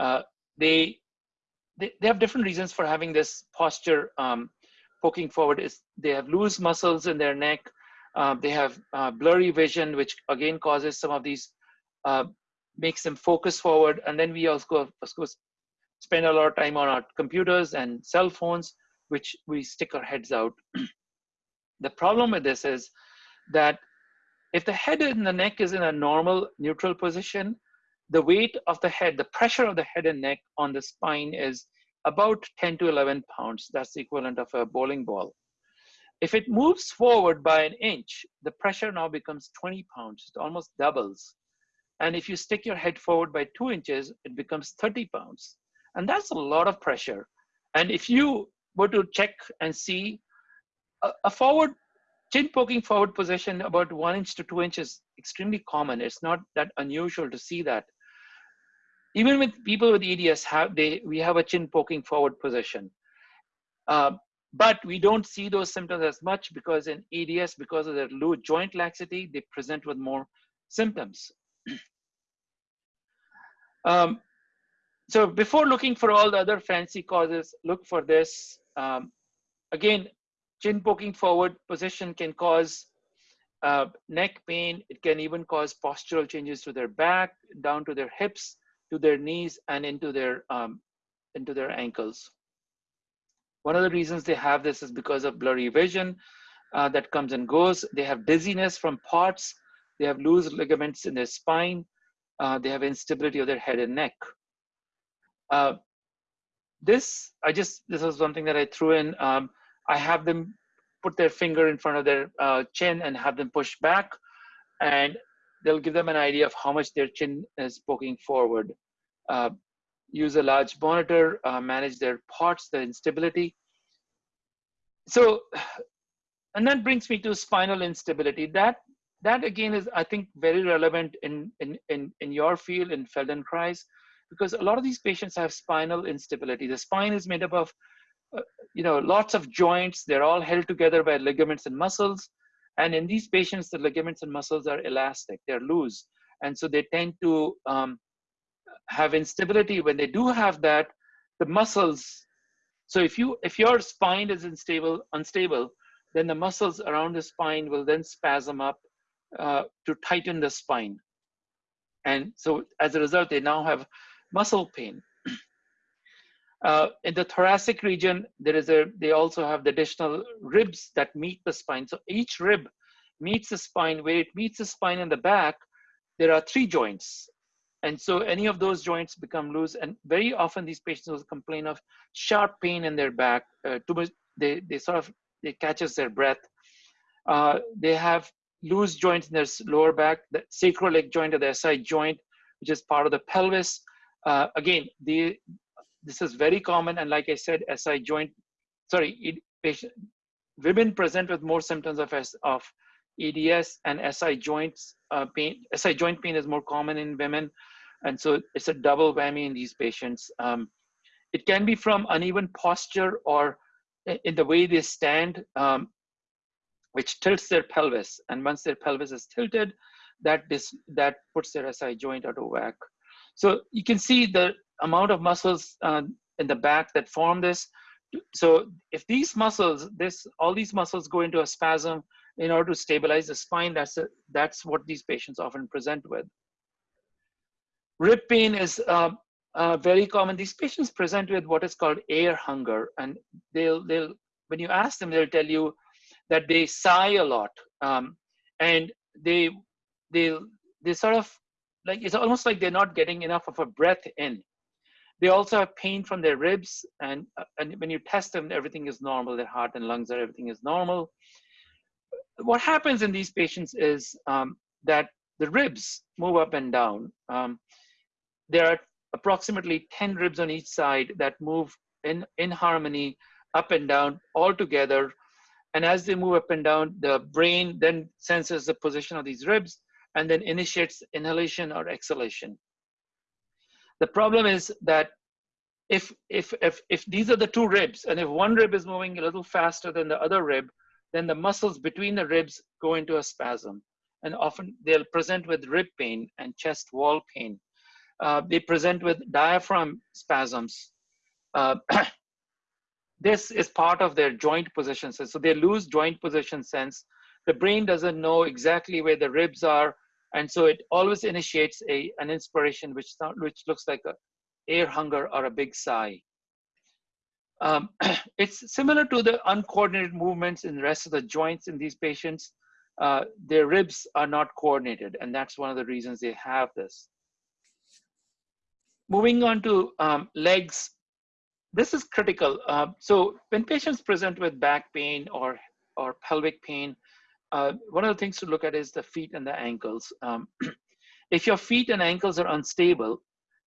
uh, they, they, they have different reasons for having this posture um, poking forward is they have loose muscles in their neck uh, they have uh, blurry vision, which again causes some of these, uh, makes them focus forward. And then we also, course, spend a lot of time on our computers and cell phones, which we stick our heads out. the problem with this is that if the head and the neck is in a normal neutral position, the weight of the head, the pressure of the head and neck on the spine is about 10 to 11 pounds. That's the equivalent of a bowling ball. If it moves forward by an inch, the pressure now becomes 20 pounds, it almost doubles. And if you stick your head forward by two inches, it becomes 30 pounds. And that's a lot of pressure. And if you were to check and see a, a forward, chin poking forward position about one inch to two inches, extremely common. It's not that unusual to see that. Even with people with EDS, have they, we have a chin poking forward position. Uh, but we don't see those symptoms as much because in EDS, because of their low joint laxity, they present with more symptoms. um, so before looking for all the other fancy causes, look for this. Um, again, chin poking forward position can cause uh, neck pain. It can even cause postural changes to their back, down to their hips, to their knees, and into their um, into their ankles. One of the reasons they have this is because of blurry vision uh, that comes and goes. They have dizziness from POTS. They have loose ligaments in their spine. Uh, they have instability of their head and neck. Uh, this, I just, this was something that I threw in. Um, I have them put their finger in front of their uh, chin and have them push back and they'll give them an idea of how much their chin is poking forward. Uh, use a large monitor, uh, manage their POTS, the instability. So, and that brings me to spinal instability. That that again is, I think, very relevant in in in, in your field in Feldenkrais, because a lot of these patients have spinal instability. The spine is made up of, uh, you know, lots of joints. They're all held together by ligaments and muscles. And in these patients, the ligaments and muscles are elastic. They're loose, and so they tend to um, have instability, when they do have that, the muscles, so if you if your spine is unstable, unstable, then the muscles around the spine will then spasm up uh, to tighten the spine. And so as a result, they now have muscle pain. Uh, in the thoracic region, there is a, they also have the additional ribs that meet the spine. So each rib meets the spine. Where it meets the spine in the back, there are three joints. And so any of those joints become loose. And very often these patients will complain of sharp pain in their back. Uh, too much, they, they sort of, it catches their breath. Uh, they have loose joints in their lower back, the sacroiliac joint or the SI joint, which is part of the pelvis. Uh, again, the, this is very common. And like I said, SI joint, sorry, it, patient, women present with more symptoms of, of EDS and SI joints uh, pain. SI joint pain is more common in women. And so it's a double whammy in these patients. Um, it can be from uneven posture or in the way they stand, um, which tilts their pelvis. And once their pelvis is tilted, that, this, that puts their SI joint out of whack. So you can see the amount of muscles uh, in the back that form this. So if these muscles, this all these muscles go into a spasm in order to stabilize the spine, that's, a, that's what these patients often present with. Rib pain is uh, uh, very common. These patients present with what is called air hunger, and they'll they'll when you ask them, they'll tell you that they sigh a lot, um, and they they they sort of like it's almost like they're not getting enough of a breath in. They also have pain from their ribs, and and when you test them, everything is normal. Their heart and lungs are everything is normal. What happens in these patients is um, that the ribs move up and down. Um, there are approximately 10 ribs on each side that move in, in harmony up and down all together. And as they move up and down, the brain then senses the position of these ribs and then initiates inhalation or exhalation. The problem is that if, if, if, if these are the two ribs, and if one rib is moving a little faster than the other rib, then the muscles between the ribs go into a spasm. And often they'll present with rib pain and chest wall pain uh, they present with diaphragm spasms. Uh, this is part of their joint position sense. So they lose joint position sense. The brain doesn't know exactly where the ribs are. And so it always initiates a, an inspiration which, which looks like a air hunger or a big sigh. Um, it's similar to the uncoordinated movements in the rest of the joints in these patients. Uh, their ribs are not coordinated, and that's one of the reasons they have this. Moving on to um, legs, this is critical. Uh, so when patients present with back pain or, or pelvic pain, uh, one of the things to look at is the feet and the ankles. Um, if your feet and ankles are unstable,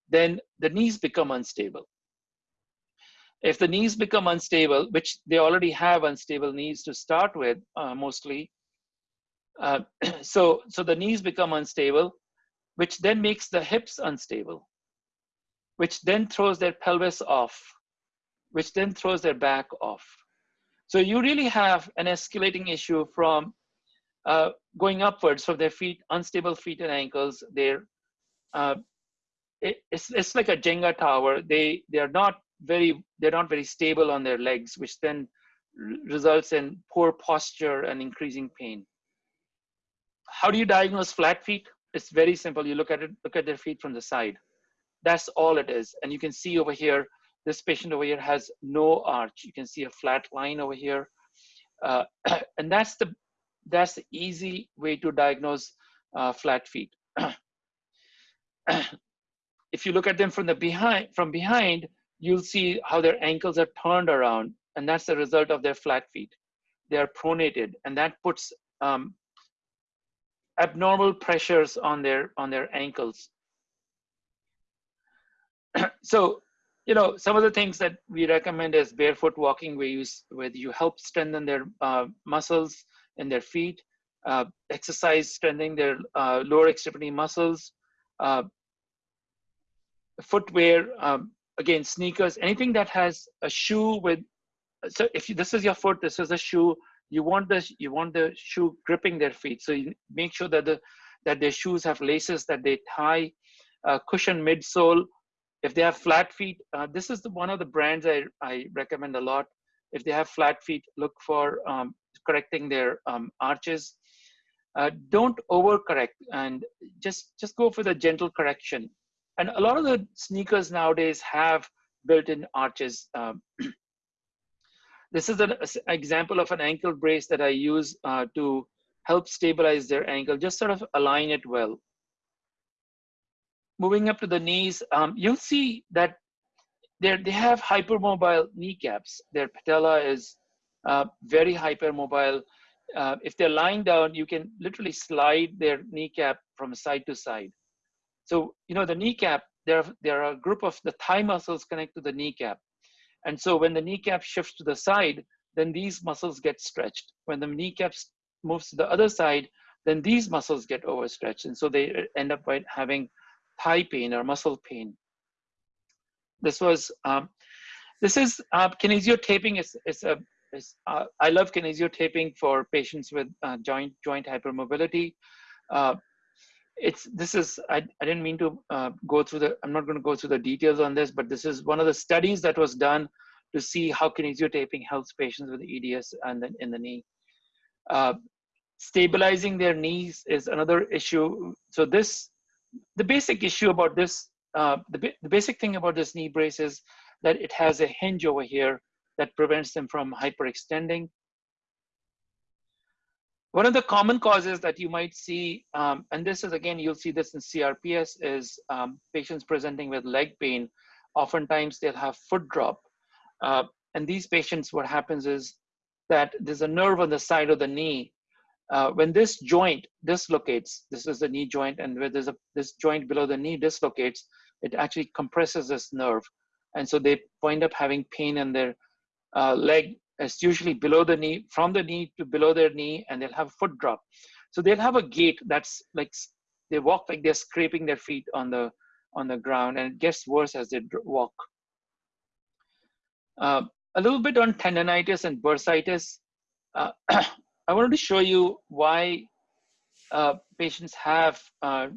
then the knees become unstable. If the knees become unstable, which they already have unstable knees to start with, uh, mostly, uh, so, so the knees become unstable, which then makes the hips unstable which then throws their pelvis off, which then throws their back off. So you really have an escalating issue from uh, going upwards from their feet, unstable feet and ankles. They're uh, it, it's it's like a Jenga tower. They they are not very they're not very stable on their legs, which then results in poor posture and increasing pain. how do you diagnose flat feet? It's very simple. You look at it, look at their feet from the side. That's all it is. And you can see over here, this patient over here has no arch. You can see a flat line over here. Uh, and that's the, that's the easy way to diagnose uh, flat feet. if you look at them from the behind, from behind, you'll see how their ankles are turned around, and that's the result of their flat feet. They are pronated, and that puts um, abnormal pressures on their on their ankles. so, you know, some of the things that we recommend is barefoot walking, where you where you help strengthen their uh, muscles in their feet, uh, exercise strengthening their uh, lower extremity muscles, uh, footwear, um, again, sneakers, anything that has a shoe with, so if you, this is your foot, this is a shoe, you want the, you want the shoe gripping their feet. So you make sure that the, that their shoes have laces that they tie, uh, cushion midsole. If they have flat feet, uh, this is the, one of the brands I, I recommend a lot. If they have flat feet, look for um, correcting their um, arches. Uh, don't overcorrect and just just go for the gentle correction and a lot of the sneakers nowadays have built-in arches. Um, this is an example of an ankle brace that I use uh, to help stabilize their ankle, just sort of align it well. Moving up to the knees, um, you'll see that they have hypermobile kneecaps. Their patella is uh, very hypermobile. Uh, if they're lying down, you can literally slide their kneecap from side to side. So, you know, the kneecap, there, there are a group of the thigh muscles connect to the kneecap. And so when the kneecap shifts to the side, then these muscles get stretched. When the kneecap moves to the other side, then these muscles get overstretched. And so they end up by having thigh pain or muscle pain. This was, um, this is uh, kinesiotaping is, is a, uh, I love kinesiotaping for patients with uh, joint, joint hypermobility. Uh, it's this is I, I didn't mean to uh, go through the i'm not going to go through the details on this but this is one of the studies that was done to see how kinesiotaping helps patients with eds and then in the knee. Uh, stabilizing their knees is another issue. So this the basic issue about this uh, the, the basic thing about this knee brace is that it has a hinge over here that prevents them from hyperextending one of the common causes that you might see, um, and this is again, you'll see this in CRPS, is um, patients presenting with leg pain. Oftentimes they'll have foot drop. Uh, and these patients, what happens is that there's a nerve on the side of the knee. Uh, when this joint dislocates, this is the knee joint, and where there's a this joint below the knee dislocates, it actually compresses this nerve. And so they wind up having pain in their uh, leg is usually below the knee, from the knee to below their knee, and they'll have a foot drop. So they'll have a gait that's like they walk like they're scraping their feet on the on the ground, and it gets worse as they walk. Uh, a little bit on tendonitis and bursitis. Uh, I wanted to show you why uh, patients have uh,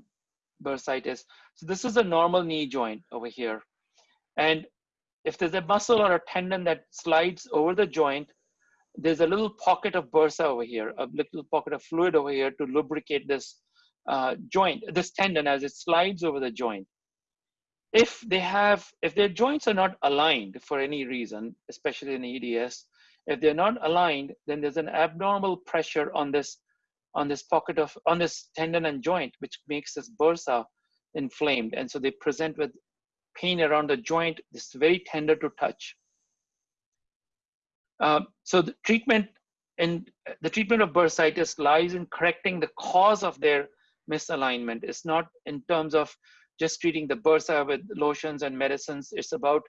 bursitis. So this is a normal knee joint over here. And if there's a muscle or a tendon that slides over the joint, there's a little pocket of bursa over here, a little pocket of fluid over here to lubricate this uh, joint, this tendon as it slides over the joint. If they have, if their joints are not aligned for any reason, especially in EDS, if they're not aligned, then there's an abnormal pressure on this, on this pocket of, on this tendon and joint, which makes this bursa inflamed. And so they present with pain around the joint is very tender to touch. Uh, so the treatment and the treatment of bursitis lies in correcting the cause of their misalignment. It's not in terms of just treating the bursa with lotions and medicines. It's about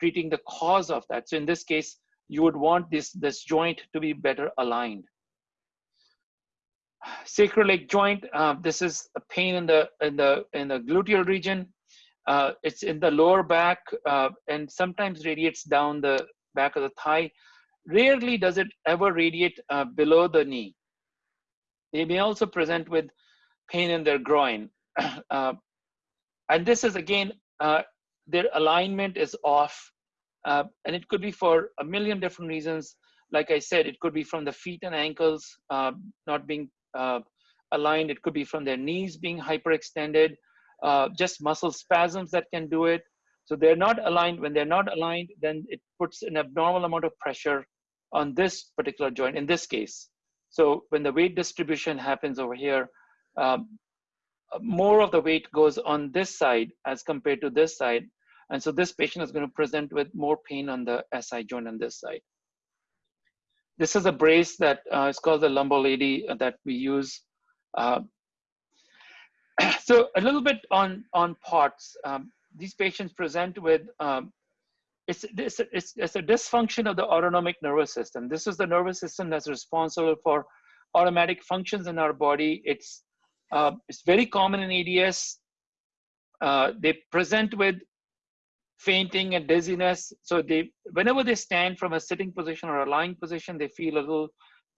treating the cause of that. So in this case, you would want this, this joint to be better aligned. Sacroiliac joint, uh, this is a pain in the, in, the, in the gluteal region. Uh, it's in the lower back uh, and sometimes radiates down the back of the thigh. Rarely does it ever radiate uh, below the knee. They may also present with pain in their groin. Uh, and this is again, uh, their alignment is off. Uh, and it could be for a million different reasons. Like I said, it could be from the feet and ankles not being aligned. It could be from their knees being hyperextended, uh, just muscle spasms that can do it. So they're not aligned. When they're not aligned, then it puts an abnormal amount of pressure on this particular joint in this case. So when the weight distribution happens over here, um, more of the weight goes on this side as compared to this side. And so this patient is going to present with more pain on the SI joint on this side. This is a brace that uh, is called the lumbar lady that we use. Uh, so a little bit on, on POTS. Um, these patients present with, um, it's, it's, it's, it's a dysfunction of the autonomic nervous system. This is the nervous system that's responsible for automatic functions in our body. It's, uh, it's very common in EDS. Uh, they present with fainting and dizziness. So they, whenever they stand from a sitting position or a lying position, they feel a little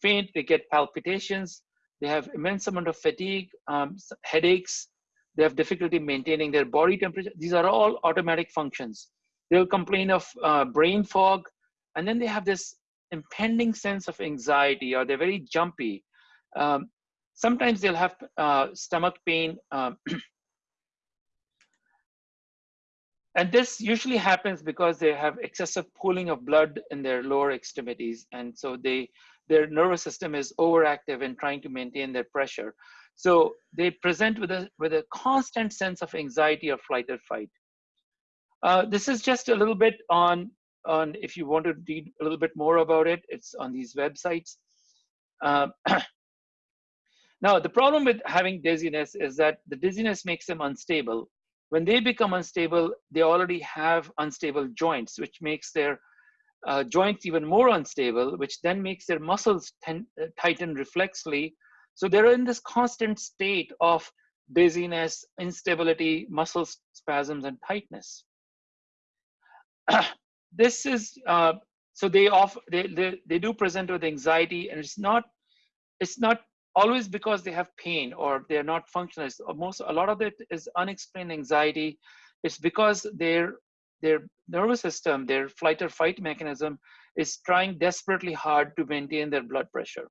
faint. They get palpitations. They have immense amount of fatigue, um, headaches. They have difficulty maintaining their body temperature. These are all automatic functions. They'll complain of uh, brain fog, and then they have this impending sense of anxiety, or they're very jumpy. Um, sometimes they'll have uh, stomach pain. Um, and this usually happens because they have excessive pooling of blood in their lower extremities. And so they their nervous system is overactive in trying to maintain their pressure. So they present with a, with a constant sense of anxiety or flight or fight. Uh, this is just a little bit on, on, if you want to read a little bit more about it, it's on these websites. Uh, now, the problem with having dizziness is that the dizziness makes them unstable. When they become unstable, they already have unstable joints, which makes their uh, joints even more unstable, which then makes their muscles uh, tighten reflexly. So they're in this constant state of dizziness, instability, muscle spasms, and tightness. this is uh, so they off they, they they do present with anxiety, and it's not it's not always because they have pain or they're not functional. Most a lot of it is unexplained anxiety. It's because they're their nervous system, their flight or fight mechanism is trying desperately hard to maintain their blood pressure.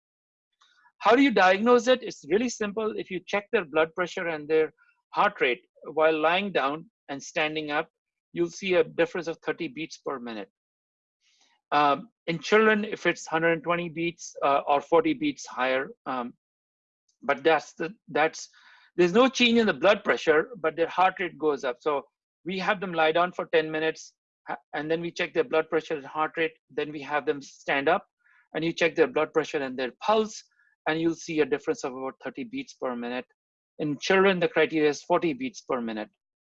How do you diagnose it? It's really simple. If you check their blood pressure and their heart rate while lying down and standing up, you'll see a difference of 30 beats per minute. Um, in children, if it's 120 beats uh, or 40 beats higher, um, but that's the that's there's no change in the blood pressure, but their heart rate goes up. So we have them lie down for 10 minutes and then we check their blood pressure and heart rate. Then we have them stand up and you check their blood pressure and their pulse and you'll see a difference of about 30 beats per minute. In children, the criteria is 40 beats per minute.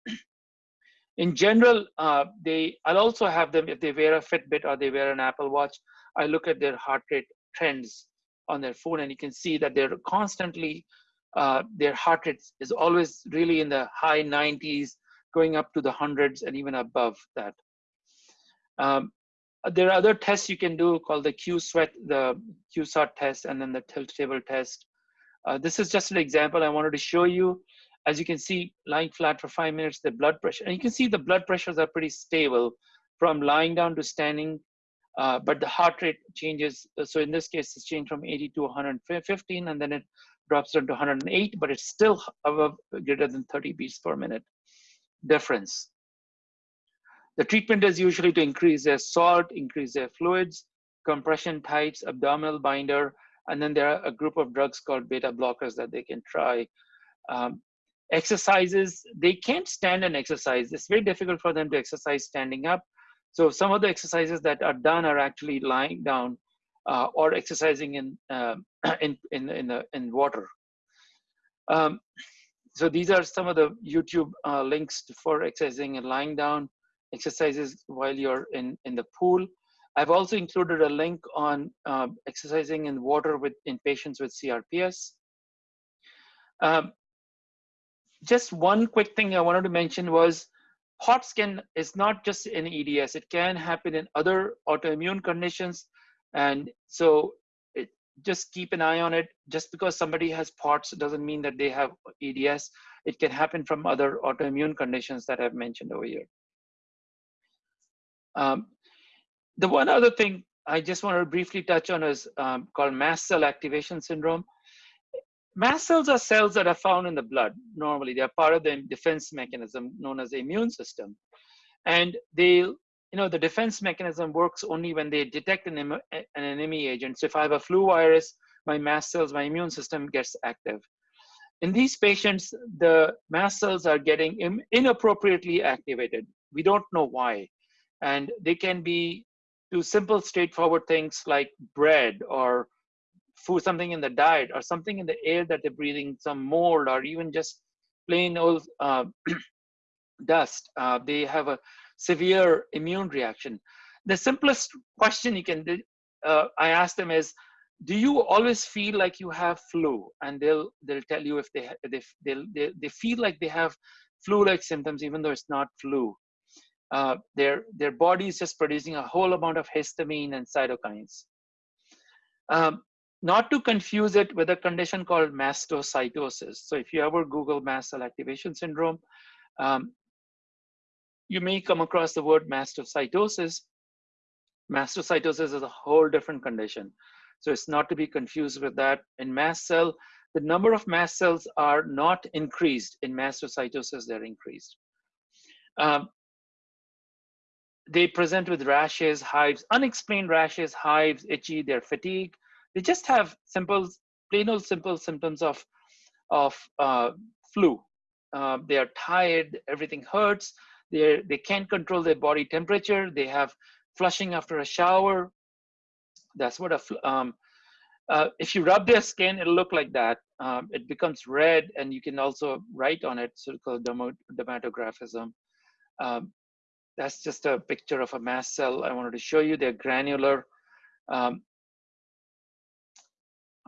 In general, uh, they, I'll also have them, if they wear a Fitbit or they wear an Apple Watch, I look at their heart rate trends on their phone and you can see that they're constantly, uh, their heart rate is always really in the high 90s, going up to the hundreds and even above that. Um, there are other tests you can do called the Q-sweat, the QSART test, and then the tilt table test. Uh, this is just an example I wanted to show you. As you can see, lying flat for five minutes, the blood pressure, and you can see the blood pressures are pretty stable from lying down to standing, uh, but the heart rate changes. So in this case, it's changed from 80 to 115, and then it drops down to 108, but it's still above greater than 30 beats per minute difference. The treatment is usually to increase their salt, increase their fluids, compression tights, abdominal binder, and then there are a group of drugs called beta blockers that they can try. Um, exercises, they can't stand and exercise. It's very difficult for them to exercise standing up. So some of the exercises that are done are actually lying down uh, or exercising in, uh, in, in, in, the, in water. Um, so these are some of the YouTube uh, links for exercising and lying down exercises while you're in, in the pool. I've also included a link on uh, exercising in water with in patients with CRPS. Um, just one quick thing I wanted to mention was hot skin is not just in EDS. It can happen in other autoimmune conditions, and so just keep an eye on it. Just because somebody has POTS doesn't mean that they have EDS. It can happen from other autoimmune conditions that I've mentioned over here. Um, the one other thing I just want to briefly touch on is um, called mast cell activation syndrome. mast cells are cells that are found in the blood. Normally, they are part of the defense mechanism known as the immune system. And they, you know, the defense mechanism works only when they detect an, an enemy agent. So if I have a flu virus, my mast cells, my immune system gets active. In these patients, the mast cells are getting inappropriately activated. We don't know why. And they can be do simple, straightforward things like bread or food, something in the diet or something in the air that they're breathing, some mold or even just plain old uh, dust. Uh, they have a severe immune reaction. The simplest question you can, uh, I ask them is, do you always feel like you have flu? And they'll they'll tell you if they they they they feel like they have flu-like symptoms, even though it's not flu. Uh, their their body is just producing a whole amount of histamine and cytokines. Um, not to confuse it with a condition called mastocytosis. So if you ever Google mast cell activation syndrome, um, you may come across the word mastocytosis. Mastocytosis is a whole different condition. So it's not to be confused with that. In mast cell, the number of mast cells are not increased. In mastocytosis, they're increased. Um, they present with rashes, hives, unexplained rashes, hives, itchy, they're fatigued, they just have simple, plain old simple symptoms of, of uh, flu. Uh, they are tired, everything hurts, they they can't control their body temperature, they have flushing after a shower. That's what a, um, uh, if you rub their skin, it'll look like that. Um, it becomes red and you can also write on it, so called dermatographism. Um, that's just a picture of a mast cell I wanted to show you. They're granular. Um,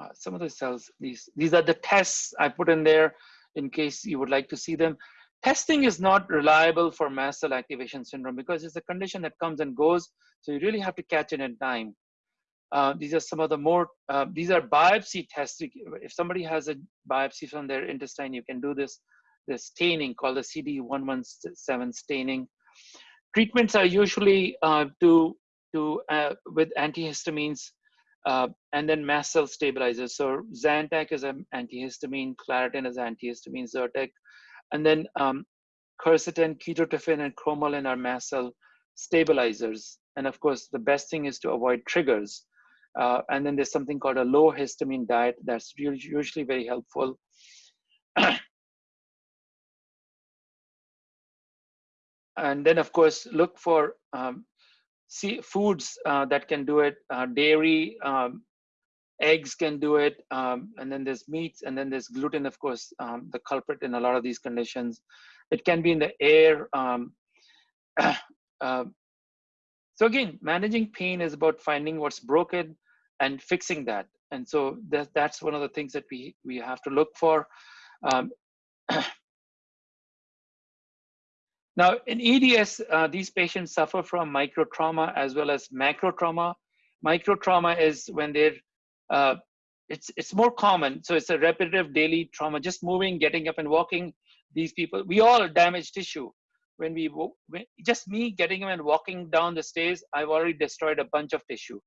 uh, some of the cells, these, these are the tests I put in there in case you would like to see them. Testing is not reliable for mast cell activation syndrome because it's a condition that comes and goes. So you really have to catch it in time. Uh, these are some of the more, uh, these are biopsy tests. If somebody has a biopsy from their intestine, you can do this, this staining called the CD117 staining. Treatments are usually uh, to, to, uh, with antihistamines uh, and then mast cell stabilizers. So Zantac is an antihistamine, Claritin is antihistamine, Zyrtec. And then um, quercetin, ketotifen, and cromolyn are mast cell stabilizers. And of course, the best thing is to avoid triggers. Uh, and then there's something called a low histamine diet that's usually very helpful. and then of course, look for um, sea foods uh, that can do it uh, dairy um, eggs can do it um, and then there's meats and then there's gluten of course um, the culprit in a lot of these conditions. It can be in the air um, uh, so again managing pain is about finding what's broken and fixing that. And so that, that's one of the things that we we have to look for. Um, Now, in EDS, uh, these patients suffer from micro trauma as well as macro trauma. Micro trauma is when they're, uh, it's, it's more common. So it's a repetitive daily trauma, just moving, getting up and walking. These people, we all damage tissue. When we, when, just me getting up and walking down the stairs, I've already destroyed a bunch of tissue.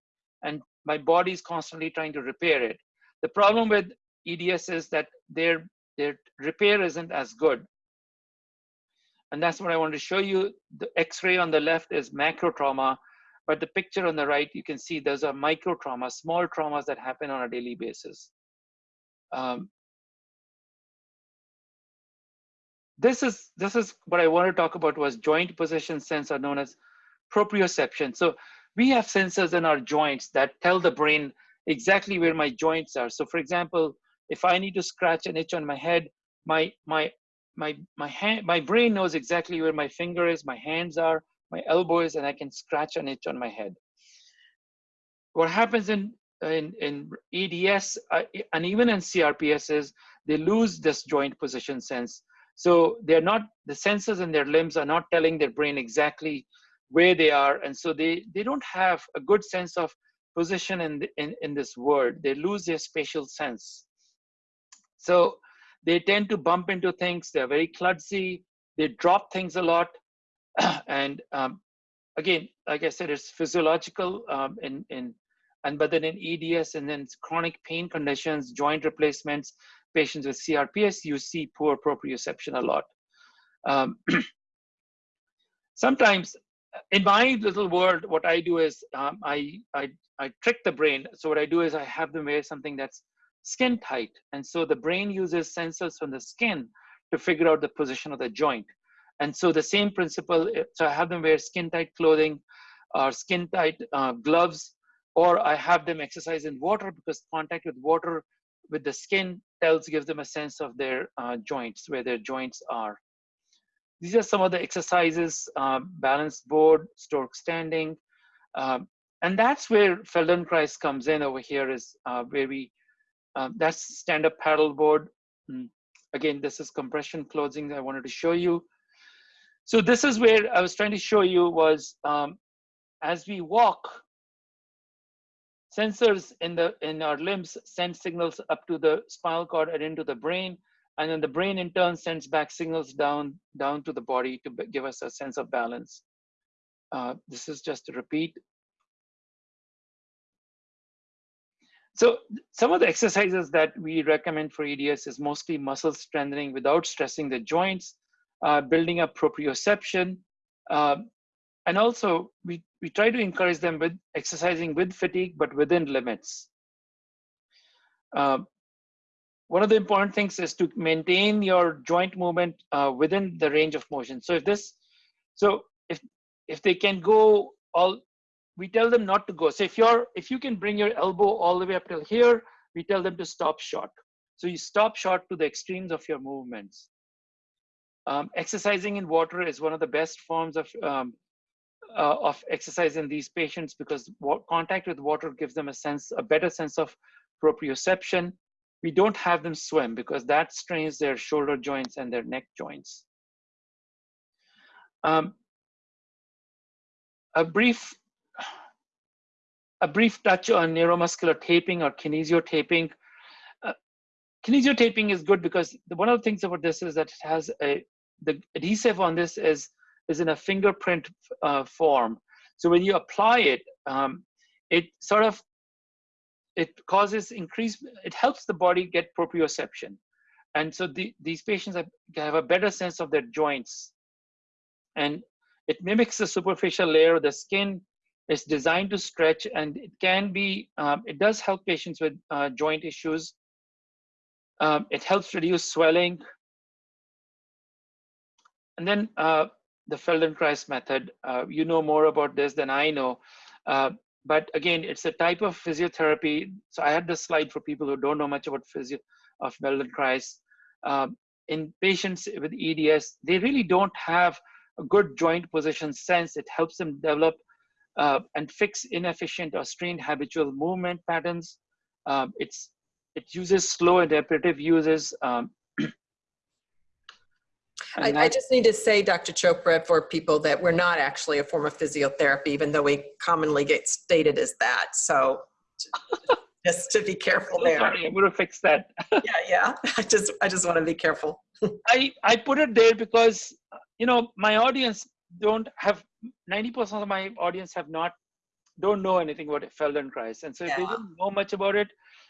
And my body is constantly trying to repair it. The problem with EDS is that their, their repair isn't as good. And that's what I want to show you. The x-ray on the left is macro trauma, but the picture on the right, you can see those are micro trauma, small traumas that happen on a daily basis. Um, this is this is what I want to talk about was joint position sensor known as proprioception. So we have sensors in our joints that tell the brain exactly where my joints are. So for example, if I need to scratch an itch on my head, my my my my hand my brain knows exactly where my finger is my hands are my elbow is and i can scratch an itch on my head what happens in in in eds uh, and even in crps is they lose this joint position sense so they're not the senses in their limbs are not telling their brain exactly where they are and so they they don't have a good sense of position in the, in, in this world they lose their spatial sense so they tend to bump into things. They're very kludgy. They drop things a lot. and um, again, like I said, it's physiological um, in, in and but then in EDS and then chronic pain conditions, joint replacements, patients with CRPS, you see poor proprioception a lot. Um, sometimes in my little world, what I do is um, I, I, I trick the brain. So what I do is I have them wear something that's skin tight. And so the brain uses sensors from the skin to figure out the position of the joint. And so the same principle, eh, so I have them wear skin tight clothing or skin tight uh, gloves, or I have them exercise in water because contact with water with the skin tells, gives them a sense of their uh, joints, where their joints are. These are some of the exercises, um, balanced board, stork standing. Um, and that's where Feldenkrais comes in over here is uh, where we, uh, that's stand-up paddle board. Mm. Again, this is compression clothing I wanted to show you. So this is where I was trying to show you was um, as we walk, sensors in the in our limbs send signals up to the spinal cord and into the brain and then the brain in turn sends back signals down down to the body to give us a sense of balance. Uh, this is just a repeat. So some of the exercises that we recommend for eds is mostly muscle strengthening without stressing the joints uh, building up proprioception uh, and also we, we try to encourage them with exercising with fatigue but within limits uh, one of the important things is to maintain your joint movement uh, within the range of motion. So if this, so if if they can go all, we tell them not to go. So if you're if you can bring your elbow all the way up till here, we tell them to stop short. So you stop short to the extremes of your movements. Um, exercising in water is one of the best forms of um, uh, of exercise in these patients because contact with water gives them a sense, a better sense of proprioception we don't have them swim because that strains their shoulder joints and their neck joints. Um, a brief a brief touch on neuromuscular taping or kinesiotaping. Uh, kinesiotaping is good because one of the things about this is that it has a the adhesive on this is is in a fingerprint uh, form. So when you apply it, um, it sort of it causes increase, it helps the body get proprioception. And so the, these patients have, have a better sense of their joints. And it mimics the superficial layer of the skin. It's designed to stretch and it can be, um, it does help patients with uh, joint issues. Um, it helps reduce swelling. And then uh, the Feldenkrais method, uh, you know more about this than I know. Uh, but again, it's a type of physiotherapy. So I had this slide for people who don't know much about physio of Feldenkrais. Um, in patients with EDS, they really don't have a good joint position sense. It helps them develop uh, and fix inefficient or strained habitual movement patterns. Um, it's it uses slow and repetitive uses. Um, I, I, just need to say, Dr. Chopra, for people that we're not actually a form of physiotherapy, even though we commonly get stated as that. So just to be careful there. Sorry, I'm going to fix that. yeah, yeah. I just, I just want to be careful. I, I put it there because, you know, my audience don't have, 90% of my audience have not, don't know anything about Feldenkrais. And so if they don't know much about it,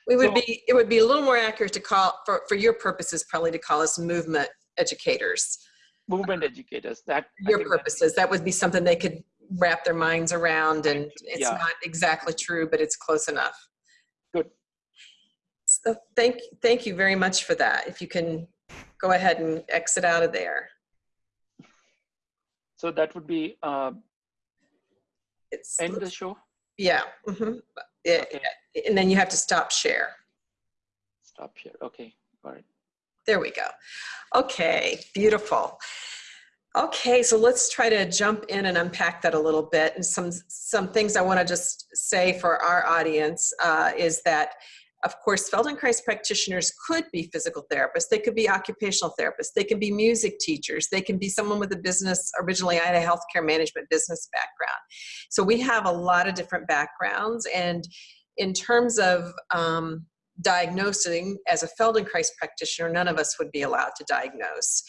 we would so, be, it would be a little more accurate to call, for, for your purposes, probably to call us movement educators. Movement educators. That your purposes. That would be something they could wrap their minds around, and it's yeah. not exactly true, but it's close enough. Good. So thank thank you very much for that. If you can go ahead and exit out of there. So that would be uh, it's end the show. Yeah. Mm -hmm. it, okay. And then you have to stop share. Stop share. Okay. All right. There we go. Okay, beautiful. Okay, so let's try to jump in and unpack that a little bit. And some, some things I wanna just say for our audience uh, is that of course, Feldenkrais practitioners could be physical therapists. They could be occupational therapists. They can be music teachers. They can be someone with a business. Originally, I had a healthcare management business background. So we have a lot of different backgrounds. And in terms of um, diagnosing as a Feldenkrais practitioner, none of us would be allowed to diagnose.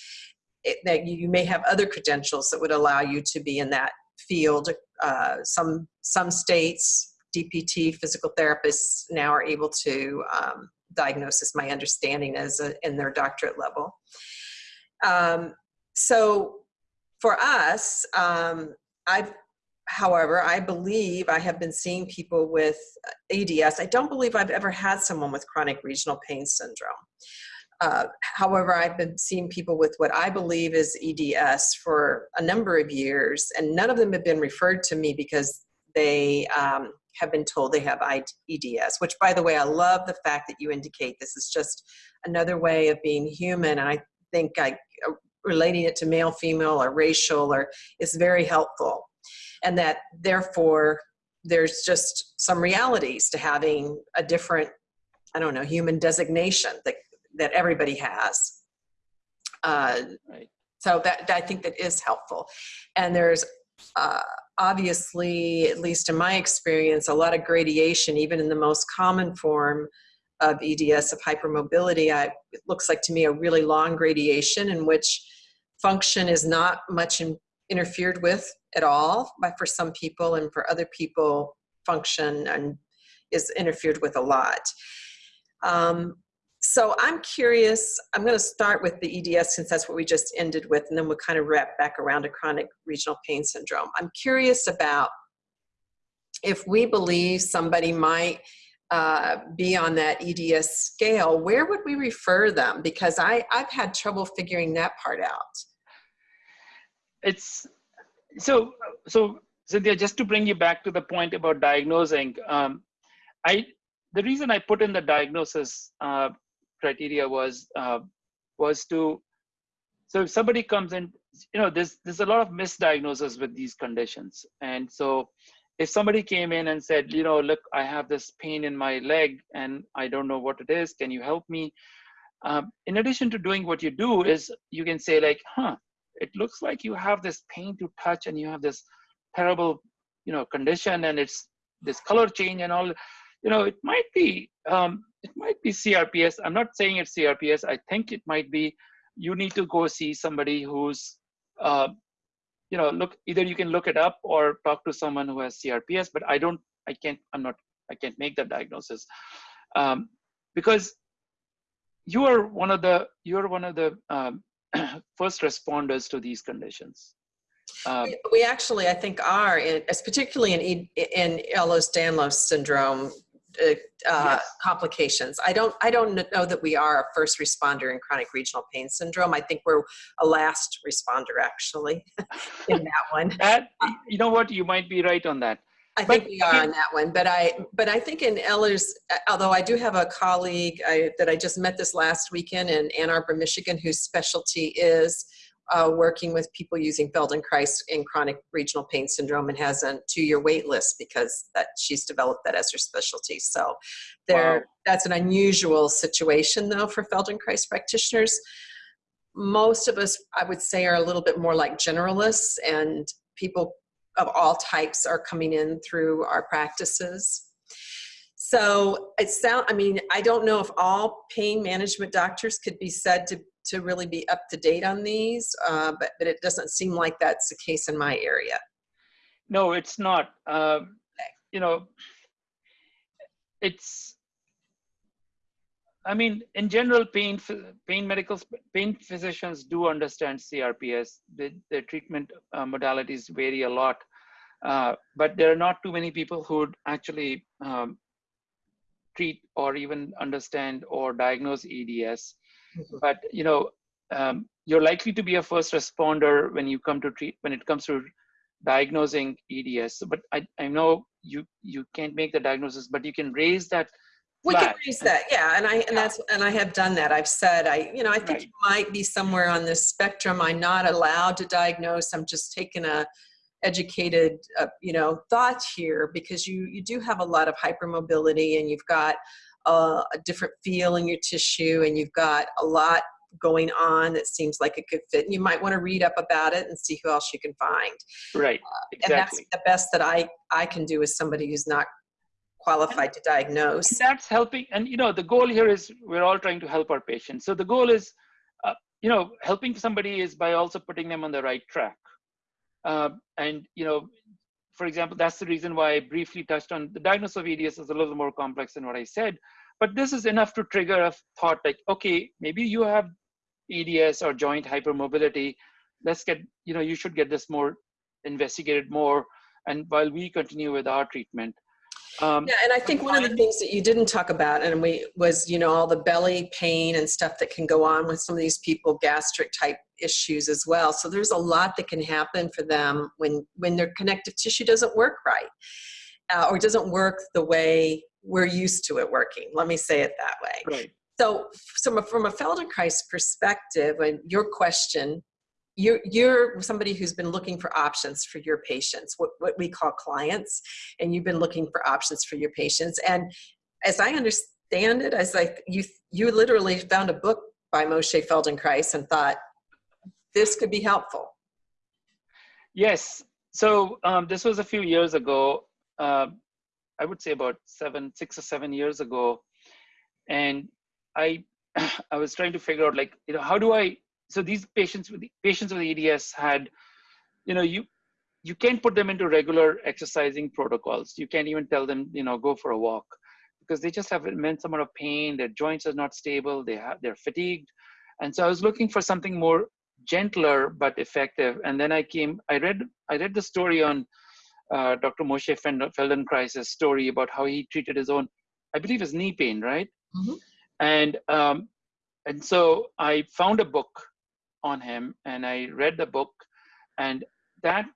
It, that you may have other credentials that would allow you to be in that field. Uh, some some states, DPT, physical therapists now are able to um, diagnosis, my understanding is uh, in their doctorate level. Um, so for us, um, I've, however, I believe I have been seeing people with ADS. I don't believe I've ever had someone with chronic regional pain syndrome. Uh, however, I've been seeing people with what I believe is EDS for a number of years, and none of them have been referred to me because they um, have been told they have EDS, which by the way, I love the fact that you indicate this is just another way of being human. And I think I, uh, relating it to male, female, or racial or is very helpful. And that therefore there's just some realities to having a different, I don't know, human designation that, that everybody has. Uh, right. So that, I think that is helpful. And there's uh, obviously, at least in my experience, a lot of gradation, even in the most common form of EDS, of hypermobility. I, it looks like to me a really long gradation in which function is not much in, interfered with at all but for some people and for other people function and is interfered with a lot. Um, so I'm curious, I'm going to start with the EDS since that's what we just ended with, and then we'll kind of wrap back around to chronic regional pain syndrome. I'm curious about if we believe somebody might uh, be on that EDS scale, where would we refer them? Because I, I've had trouble figuring that part out. It's so, so Cynthia, just to bring you back to the point about diagnosing, um, I, the reason I put in the diagnosis uh, criteria was uh, was to so if somebody comes in you know there's there's a lot of misdiagnosis with these conditions. And so if somebody came in and said you know look i have this pain in my leg and i don't know what it is. Can you help me? Um, in addition to doing what you do is you can say like huh it looks like you have this pain to touch and you have this terrible you know condition and it's this color change and all you know it might be um, it might be CRPS. I'm not saying it's CRPS. I think it might be you need to go see somebody who's, uh, you know, look, either you can look it up or talk to someone who has CRPS, but I don't, I can't, I'm not, I can't make that diagnosis. Um, because you are one of the, you're one of the um, first responders to these conditions. Um, we actually, I think, are, in, particularly in, in Ehlers-Danlos syndrome, uh, uh, yes. complications. I don't, I don't know that we are a first responder in chronic regional pain syndrome. I think we're a last responder actually in that one. That, you know what, you might be right on that. I think but, we are on that one, but I, but I think in Ehlers, although I do have a colleague I, that I just met this last weekend in Ann Arbor, Michigan, whose specialty is uh, working with people using Feldenkrais in chronic regional pain syndrome and has a two-year wait list because that she's developed that as her specialty. So there, wow. that's an unusual situation though for Feldenkrais practitioners. Most of us, I would say, are a little bit more like generalists and people of all types are coming in through our practices. So it sound, I mean, I don't know if all pain management doctors could be said to to really be up to date on these, uh, but, but it doesn't seem like that's the case in my area. No, it's not. Uh, you know, it's, I mean, in general, pain, pain medical, pain physicians do understand CRPS. The, the treatment uh, modalities vary a lot, uh, but there are not too many people who would actually um, treat or even understand or diagnose EDS. Mm-hmm. but you know um, you're likely to be a first responder when you come to treat when it comes to diagnosing eds but i, I know you you can't make the diagnosis but you can raise that we can raise that yeah and i and that's and i have done that i've said i you know i think right. you might be somewhere on this spectrum i'm not allowed to diagnose i'm just taking a educated uh, you know thought here because you you do have a lot of hypermobility and you've got a, a different feel in your tissue and you've got a lot going on that seems like it could fit. And you might want to read up about it and see who else you can find. Right. Uh, exactly. And that's the best that I, I can do as somebody who's not qualified to diagnose. That's helping. And, you know, the goal here is we're all trying to help our patients. So the goal is, uh, you know, helping somebody is by also putting them on the right track. Uh, and, you know, for example, that's the reason why I briefly touched on the diagnosis of EDS is a little more complex than what I said. but this is enough to trigger a thought like, okay, maybe you have EDS or joint hypermobility. Let's get, you know, you should get this more investigated more. And while we continue with our treatment, um, yeah, and I think one of the things that you didn't talk about, and we was you know all the belly pain and stuff that can go on with some of these people, gastric type issues as well. So there's a lot that can happen for them when when their connective tissue doesn't work right, uh, or doesn't work the way we're used to it working. Let me say it that way. Right. So from a, from a Feldenkrais perspective, and your question, you're, you're somebody who's been looking for options for your patients, what, what we call clients, and you've been looking for options for your patients. And as I understand it, as like you, you literally found a book by Moshe Feldenkrais and thought, this could be helpful. Yes. So um, this was a few years ago. Uh, I would say about seven, six or seven years ago. And I, I was trying to figure out like, you know, how do I so these patients with patients with EDS had, you know, you you can't put them into regular exercising protocols. You can't even tell them, you know, go for a walk because they just have immense amount of pain. Their joints are not stable. They have they're fatigued, and so I was looking for something more gentler but effective. And then I came, I read I read the story on uh, Dr. Moshe Feldenkrais' story about how he treated his own, I believe, his knee pain, right? Mm-hmm. And um, and so I found a book on him and I read the book and that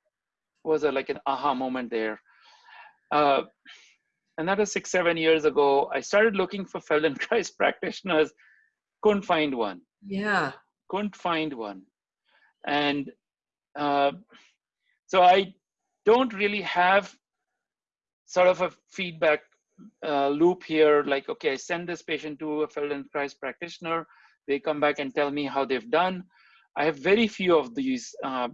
was a, like an aha moment there. Uh, and that was six, seven years ago. I started looking for Feldenkrais practitioners, couldn't find one. Yeah. Couldn't find one. And uh, so I don't really have sort of a feedback uh, loop here, like, okay, I send this patient to a Feldenkrais practitioner, they come back and tell me how they've done. I have very few of these. Uh,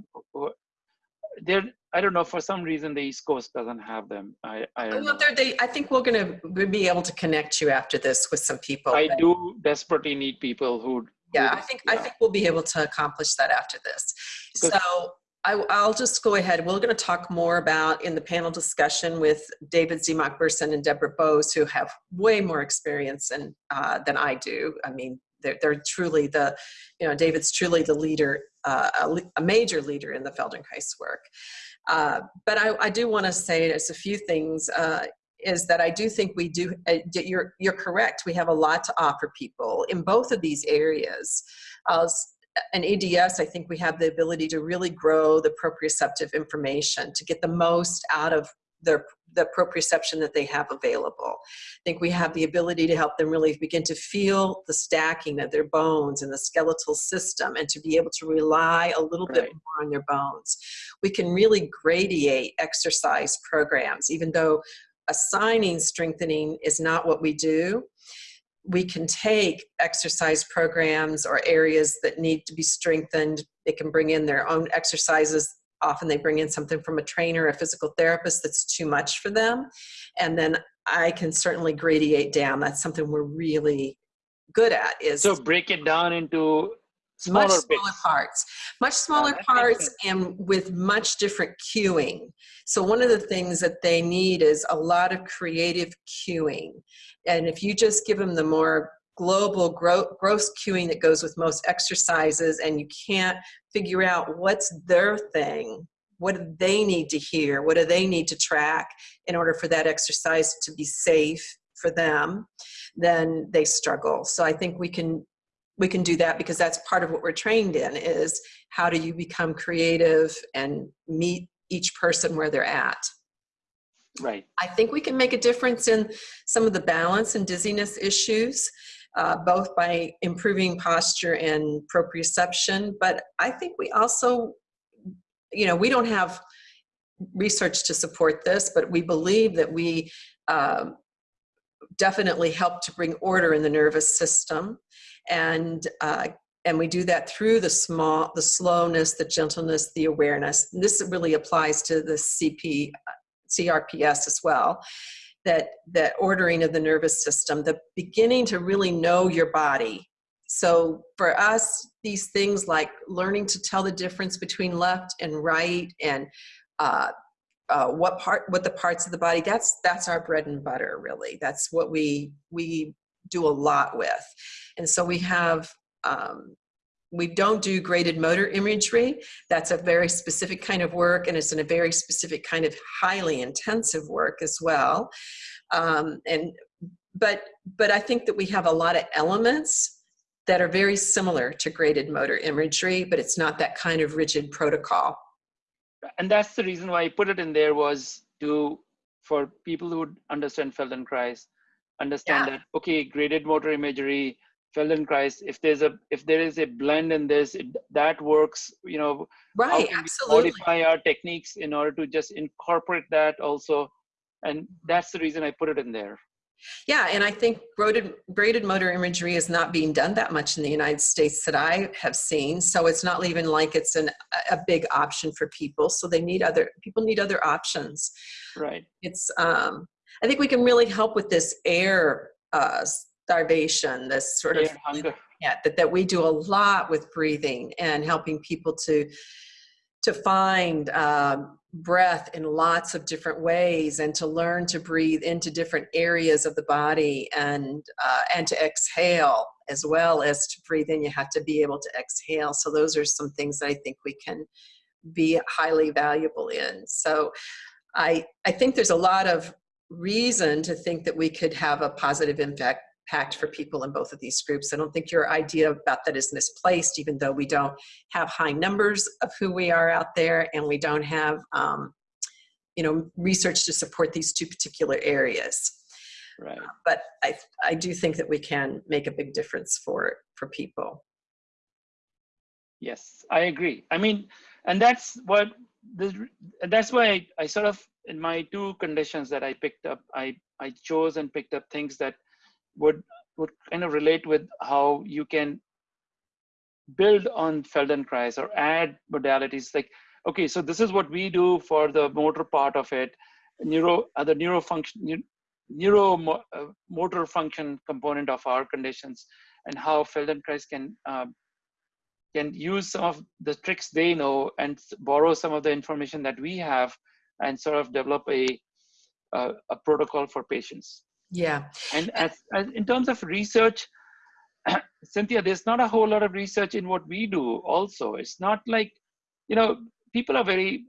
they're I don't know for some reason the East Coast doesn't have them. I I, well, they, I think we're going to be able to connect you after this with some people. I do desperately need people who. Yeah, I think yeah. I think we'll be able to accomplish that after this. So I, will just go ahead. We're going to talk more about in the panel discussion with David Bersin and Deborah Bowes, who have way more experience in, uh, than I do. I mean, they're, they're truly the, you know, David's truly the leader, uh, a, a, major leader in the Feldenkrais work. Uh, but I, I do want to say there's a few things. Uh, is that I do think we do, uh, you're, you're correct, we have a lot to offer people in both of these areas. an EDS, I think we have the ability to really grow the proprioceptive information, to get the most out of their the proprioception that they have available. I think we have the ability to help them really begin to feel the stacking of their bones and the skeletal system and to be able to rely a little right. bit more on their bones. We can really gradiate exercise programs, even though assigning strengthening is not what we do. We can take exercise programs or areas that need to be strengthened. They can bring in their own exercises often they bring in something from a trainer, a physical therapist that's too much for them. And then I can certainly gradiate down. That's something we're really good at is so break it down into smaller much smaller bits. parts much smaller oh, parts and with much different cueing so one of the things that they need is a lot of creative cueing and if you just give them the more global gro gross cueing that goes with most exercises and you can't figure out what's their thing what do they need to hear what do they need to track in order for that exercise to be safe for them then they struggle. So i think we can we can do that because that's part of what we're trained in is how do you become creative and meet each person where they're at. Right. I think we can make a difference in some of the balance and dizziness issues uh, both by improving posture and proprioception. But I think we also, you know, we don't have research to support this, but we believe that we uh, definitely help to bring order in the nervous system. And uh, and we do that through the small, the slowness, the gentleness, the awareness. And this really applies to the CP, CRPS as well that that ordering of the nervous system the beginning to really know your body so for us these things like learning to tell the difference between left and right and uh, uh, what part what the parts of the body that's that's our bread and butter really that's what we we do a lot with. And so we have, um, we don't do graded motor imagery. That's a very specific kind of work and it's in a very specific kind of highly intensive work as well. Um, and but but I think that we have a lot of elements that are very similar to graded motor imagery, but it's not that kind of rigid protocol. And that's the reason why I put it in there was to for people who understand Feldenkrais, understand Yeah. that okay, graded motor imagery, Feldenkrais. If there's a if there is a blend in this, it, that works. You know, Right, absolutely. modify our techniques in order to just incorporate that also, and that's the reason I put it in there. Yeah, and I think graded, graded motor imagery is not being done that much in the United States that I have seen. So it's not even like it's an, a a big option for people. So they need other, people need other options. Right. It's, um, I think we can really help with this air uh, starvation, this sort of hunger. yeah, that, that we do a lot with breathing and helping people to to find um, breath in lots of different ways and to learn to breathe into different areas of the body and uh, and to exhale as well as to breathe in you have to be able to exhale so those are some things that i think we can be highly valuable in so i i think there's a lot of reason to think that we could have a positive impact impact for people in both of these groups. I don't think your idea about that is misplaced, even though we don't have high numbers of who we are out there and we don't have, um, you know, research to support these two particular areas. Right. But I, I do think that we can make a big difference for, for people. Yes, I agree. I mean, and that's what the that's why I, I sort of in my two conditions that I picked up, I I chose and picked up things that would would kind of relate with how you can build on Feldenkrais or add modalities like okay, so this is what we do for the motor part of it, neuro other neuro function neuro uh, motor function component of our conditions, and how Feldenkrais can uh, can use some of the tricks they know and borrow some of the information that we have and sort of develop a a, a protocol for patients. Yeah. And as, as in terms of research, Cynthia, there's not a whole lot of research in what we do. Also, it's not like you know people are very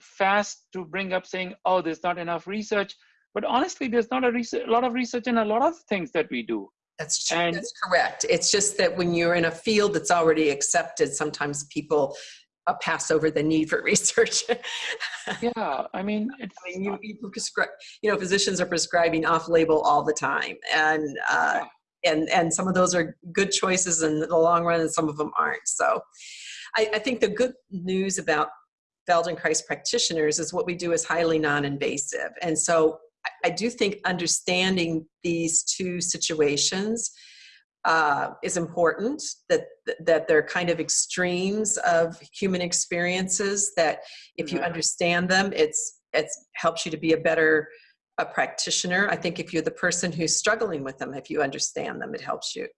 fast to bring up saying, "Oh, there's not enough research." But honestly, there's not a, research, a lot of research in a lot of things that we do. That's true. And- That's correct. It's just that when you're in a field that's already accepted, sometimes people uh, pass over the need for research. Yeah, I mean, it's I mean, you, you prescribe, you know, physicians are prescribing off-label all the time, and uh, and and some of those are good choices in the long run, and some of them aren't. So, I, I think the good news about Feldenkrais practitioners is what we do is highly non-invasive, and so I, I do think understanding these two situations uh, is important. That that they're kind of extremes of human experiences. That if you Right. understand them, it's it's helps you to be a better a practitioner. I think if you're the person who's struggling with them, if you understand them, it helps you.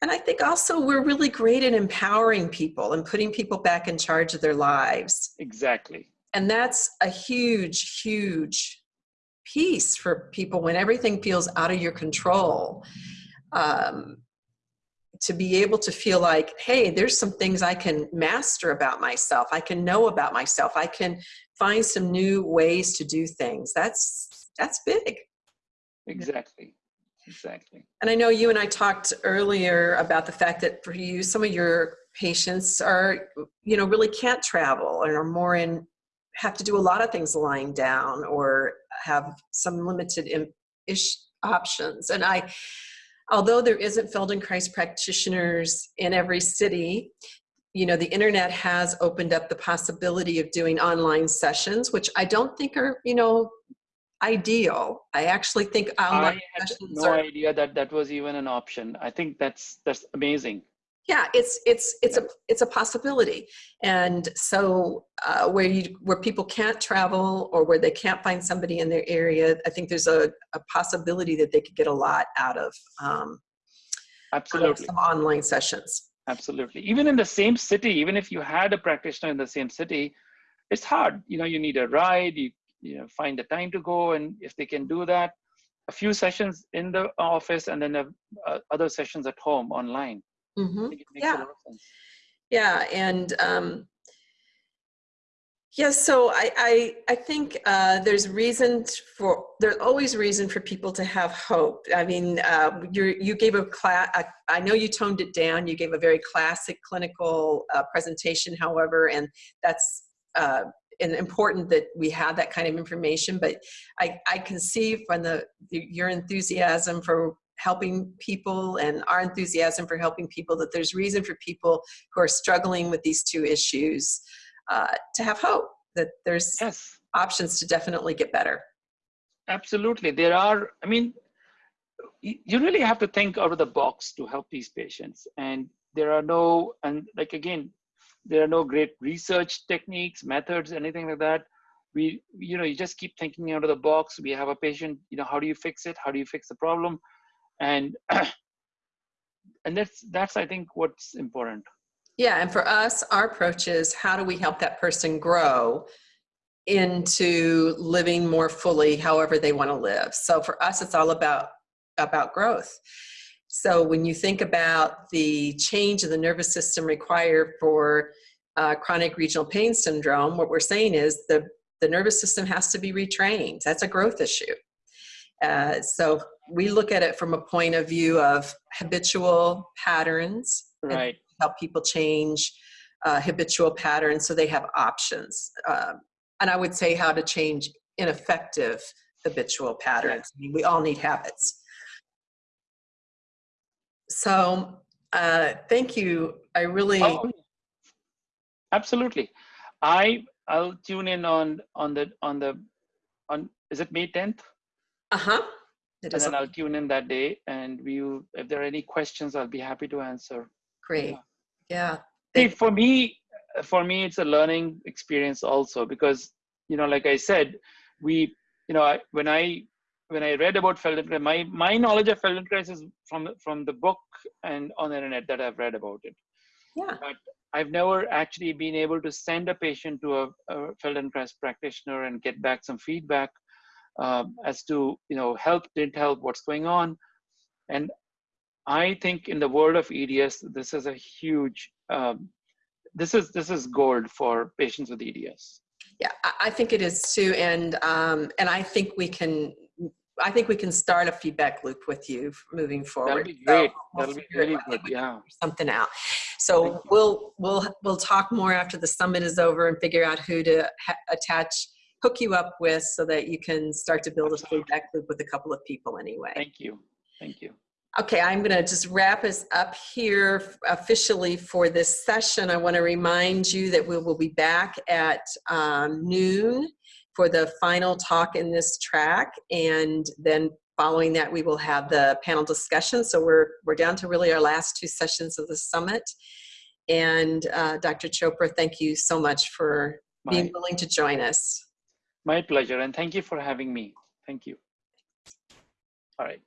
And I think also we're really great at empowering people and putting people back in charge of their lives. exactly. And that's a huge, huge piece for people when everything feels out of your control. Um, to be able to feel like, hey, there's some things I can master about myself. I can know about myself. I can find some new ways to do things. That's that's big. Exactly. Exactly. And I know you and I talked earlier about the fact that for you, some of your patients are, you know, really can't travel and are more in, have to do a lot of things lying down or have some limited ish options. And I, although there isn't Feldenkrais practitioners in every city, you know, the internet has opened up the possibility of doing online sessions, which I don't think are, you know, ideal. I actually think online I had sessions no are idea that that was even an option. I think that's that's amazing. Yeah it's it's it's a it's a possibility and so uh, where you where people can't travel or where they can't find somebody in their area i think there's a, a possibility that they could get a lot out of, um, out of Absolutely. some online sessions Absolutely. Even in the same city, even if you had a practitioner in the same city, it's hard. You know, you need a ride, you you know, find the time to go, and if they can do that, a few sessions in the office and then uh, uh, other sessions at home online. It makes Yeah. a lot of sense. Yeah, and um, yes, so I I, I think uh, there's reason for there's always reason for people to have hope. I mean, uh, you you gave a class. I know you toned it down. You gave a very classic clinical uh, presentation, however, and that's. Uh, and important that we have that kind of information, but I, I can see from the your enthusiasm for helping people and our enthusiasm for helping people that there's reason for people who are struggling with these two issues uh, to have hope that there's Yes, options to definitely get better. absolutely. There are, I mean, you really have to think out of the box to help these patients. And there are no, and like again, there are no great research techniques, methods, anything like that. We, you know, you just keep thinking out of the box. We have a patient, you know, how do you fix it? How do you fix the problem? And and that's that's I think what's important. Yeah, and for us, our approach is how do we help that person grow into living more fully however they want to live. So for us, it's all about about growth. So when you think about the change in the nervous system required for uh, chronic regional pain syndrome, what we're saying is the, the nervous system has to be retrained. That's a growth issue. Uh, so we look at it from a point of view of habitual patterns Right. help people change uh, habitual patterns so they have options. Um, and I would say how to change ineffective habitual patterns. I mean, we all need habits. So uh, thank you. I really, Oh, absolutely. I I'll tune in on on the on the on is it May 10th? Uh-huh. And then I'll tune in that day and we will if there are any questions, I'll be happy to answer. great. Yeah. See, for me, for me, it's a learning experience also because, you know, like I said, we, you know, I, when I when I read about Feldenkrais, my my knowledge of Feldenkrais is from from the book and on the internet that I've read about it. Yeah. But I've never actually been able to send a patient to a, a Feldenkrais practitioner and get back some feedback um, as to, you know, help, didn't help, what's going on. And I think in the world of EDS, this is a huge, um, this is this is gold for patients with EDS. Yeah, I, think it is too. And, um, and I think we can, I think we can start a feedback loop with you moving forward. That'll be So great. we'll That'll be really good. think we can Yeah. Something out. So we'll, we'll, we'll talk more after the summit is over and figure out who to ha- attach, hook you up with so that you can start to build a feedback loop with a couple of people anyway. Thank you. Thank you. Okay, I'm going to just wrap us up here officially for this session. I want to remind you that we will be back at um, noon for the final talk in this track, and then following that, we will have the panel discussion. So we're we're down to really our last two sessions of the summit. And uh, Dr. Chopra, thank you so much for being willing to join us. My pleasure. And thank you for having me. Thank you. All right.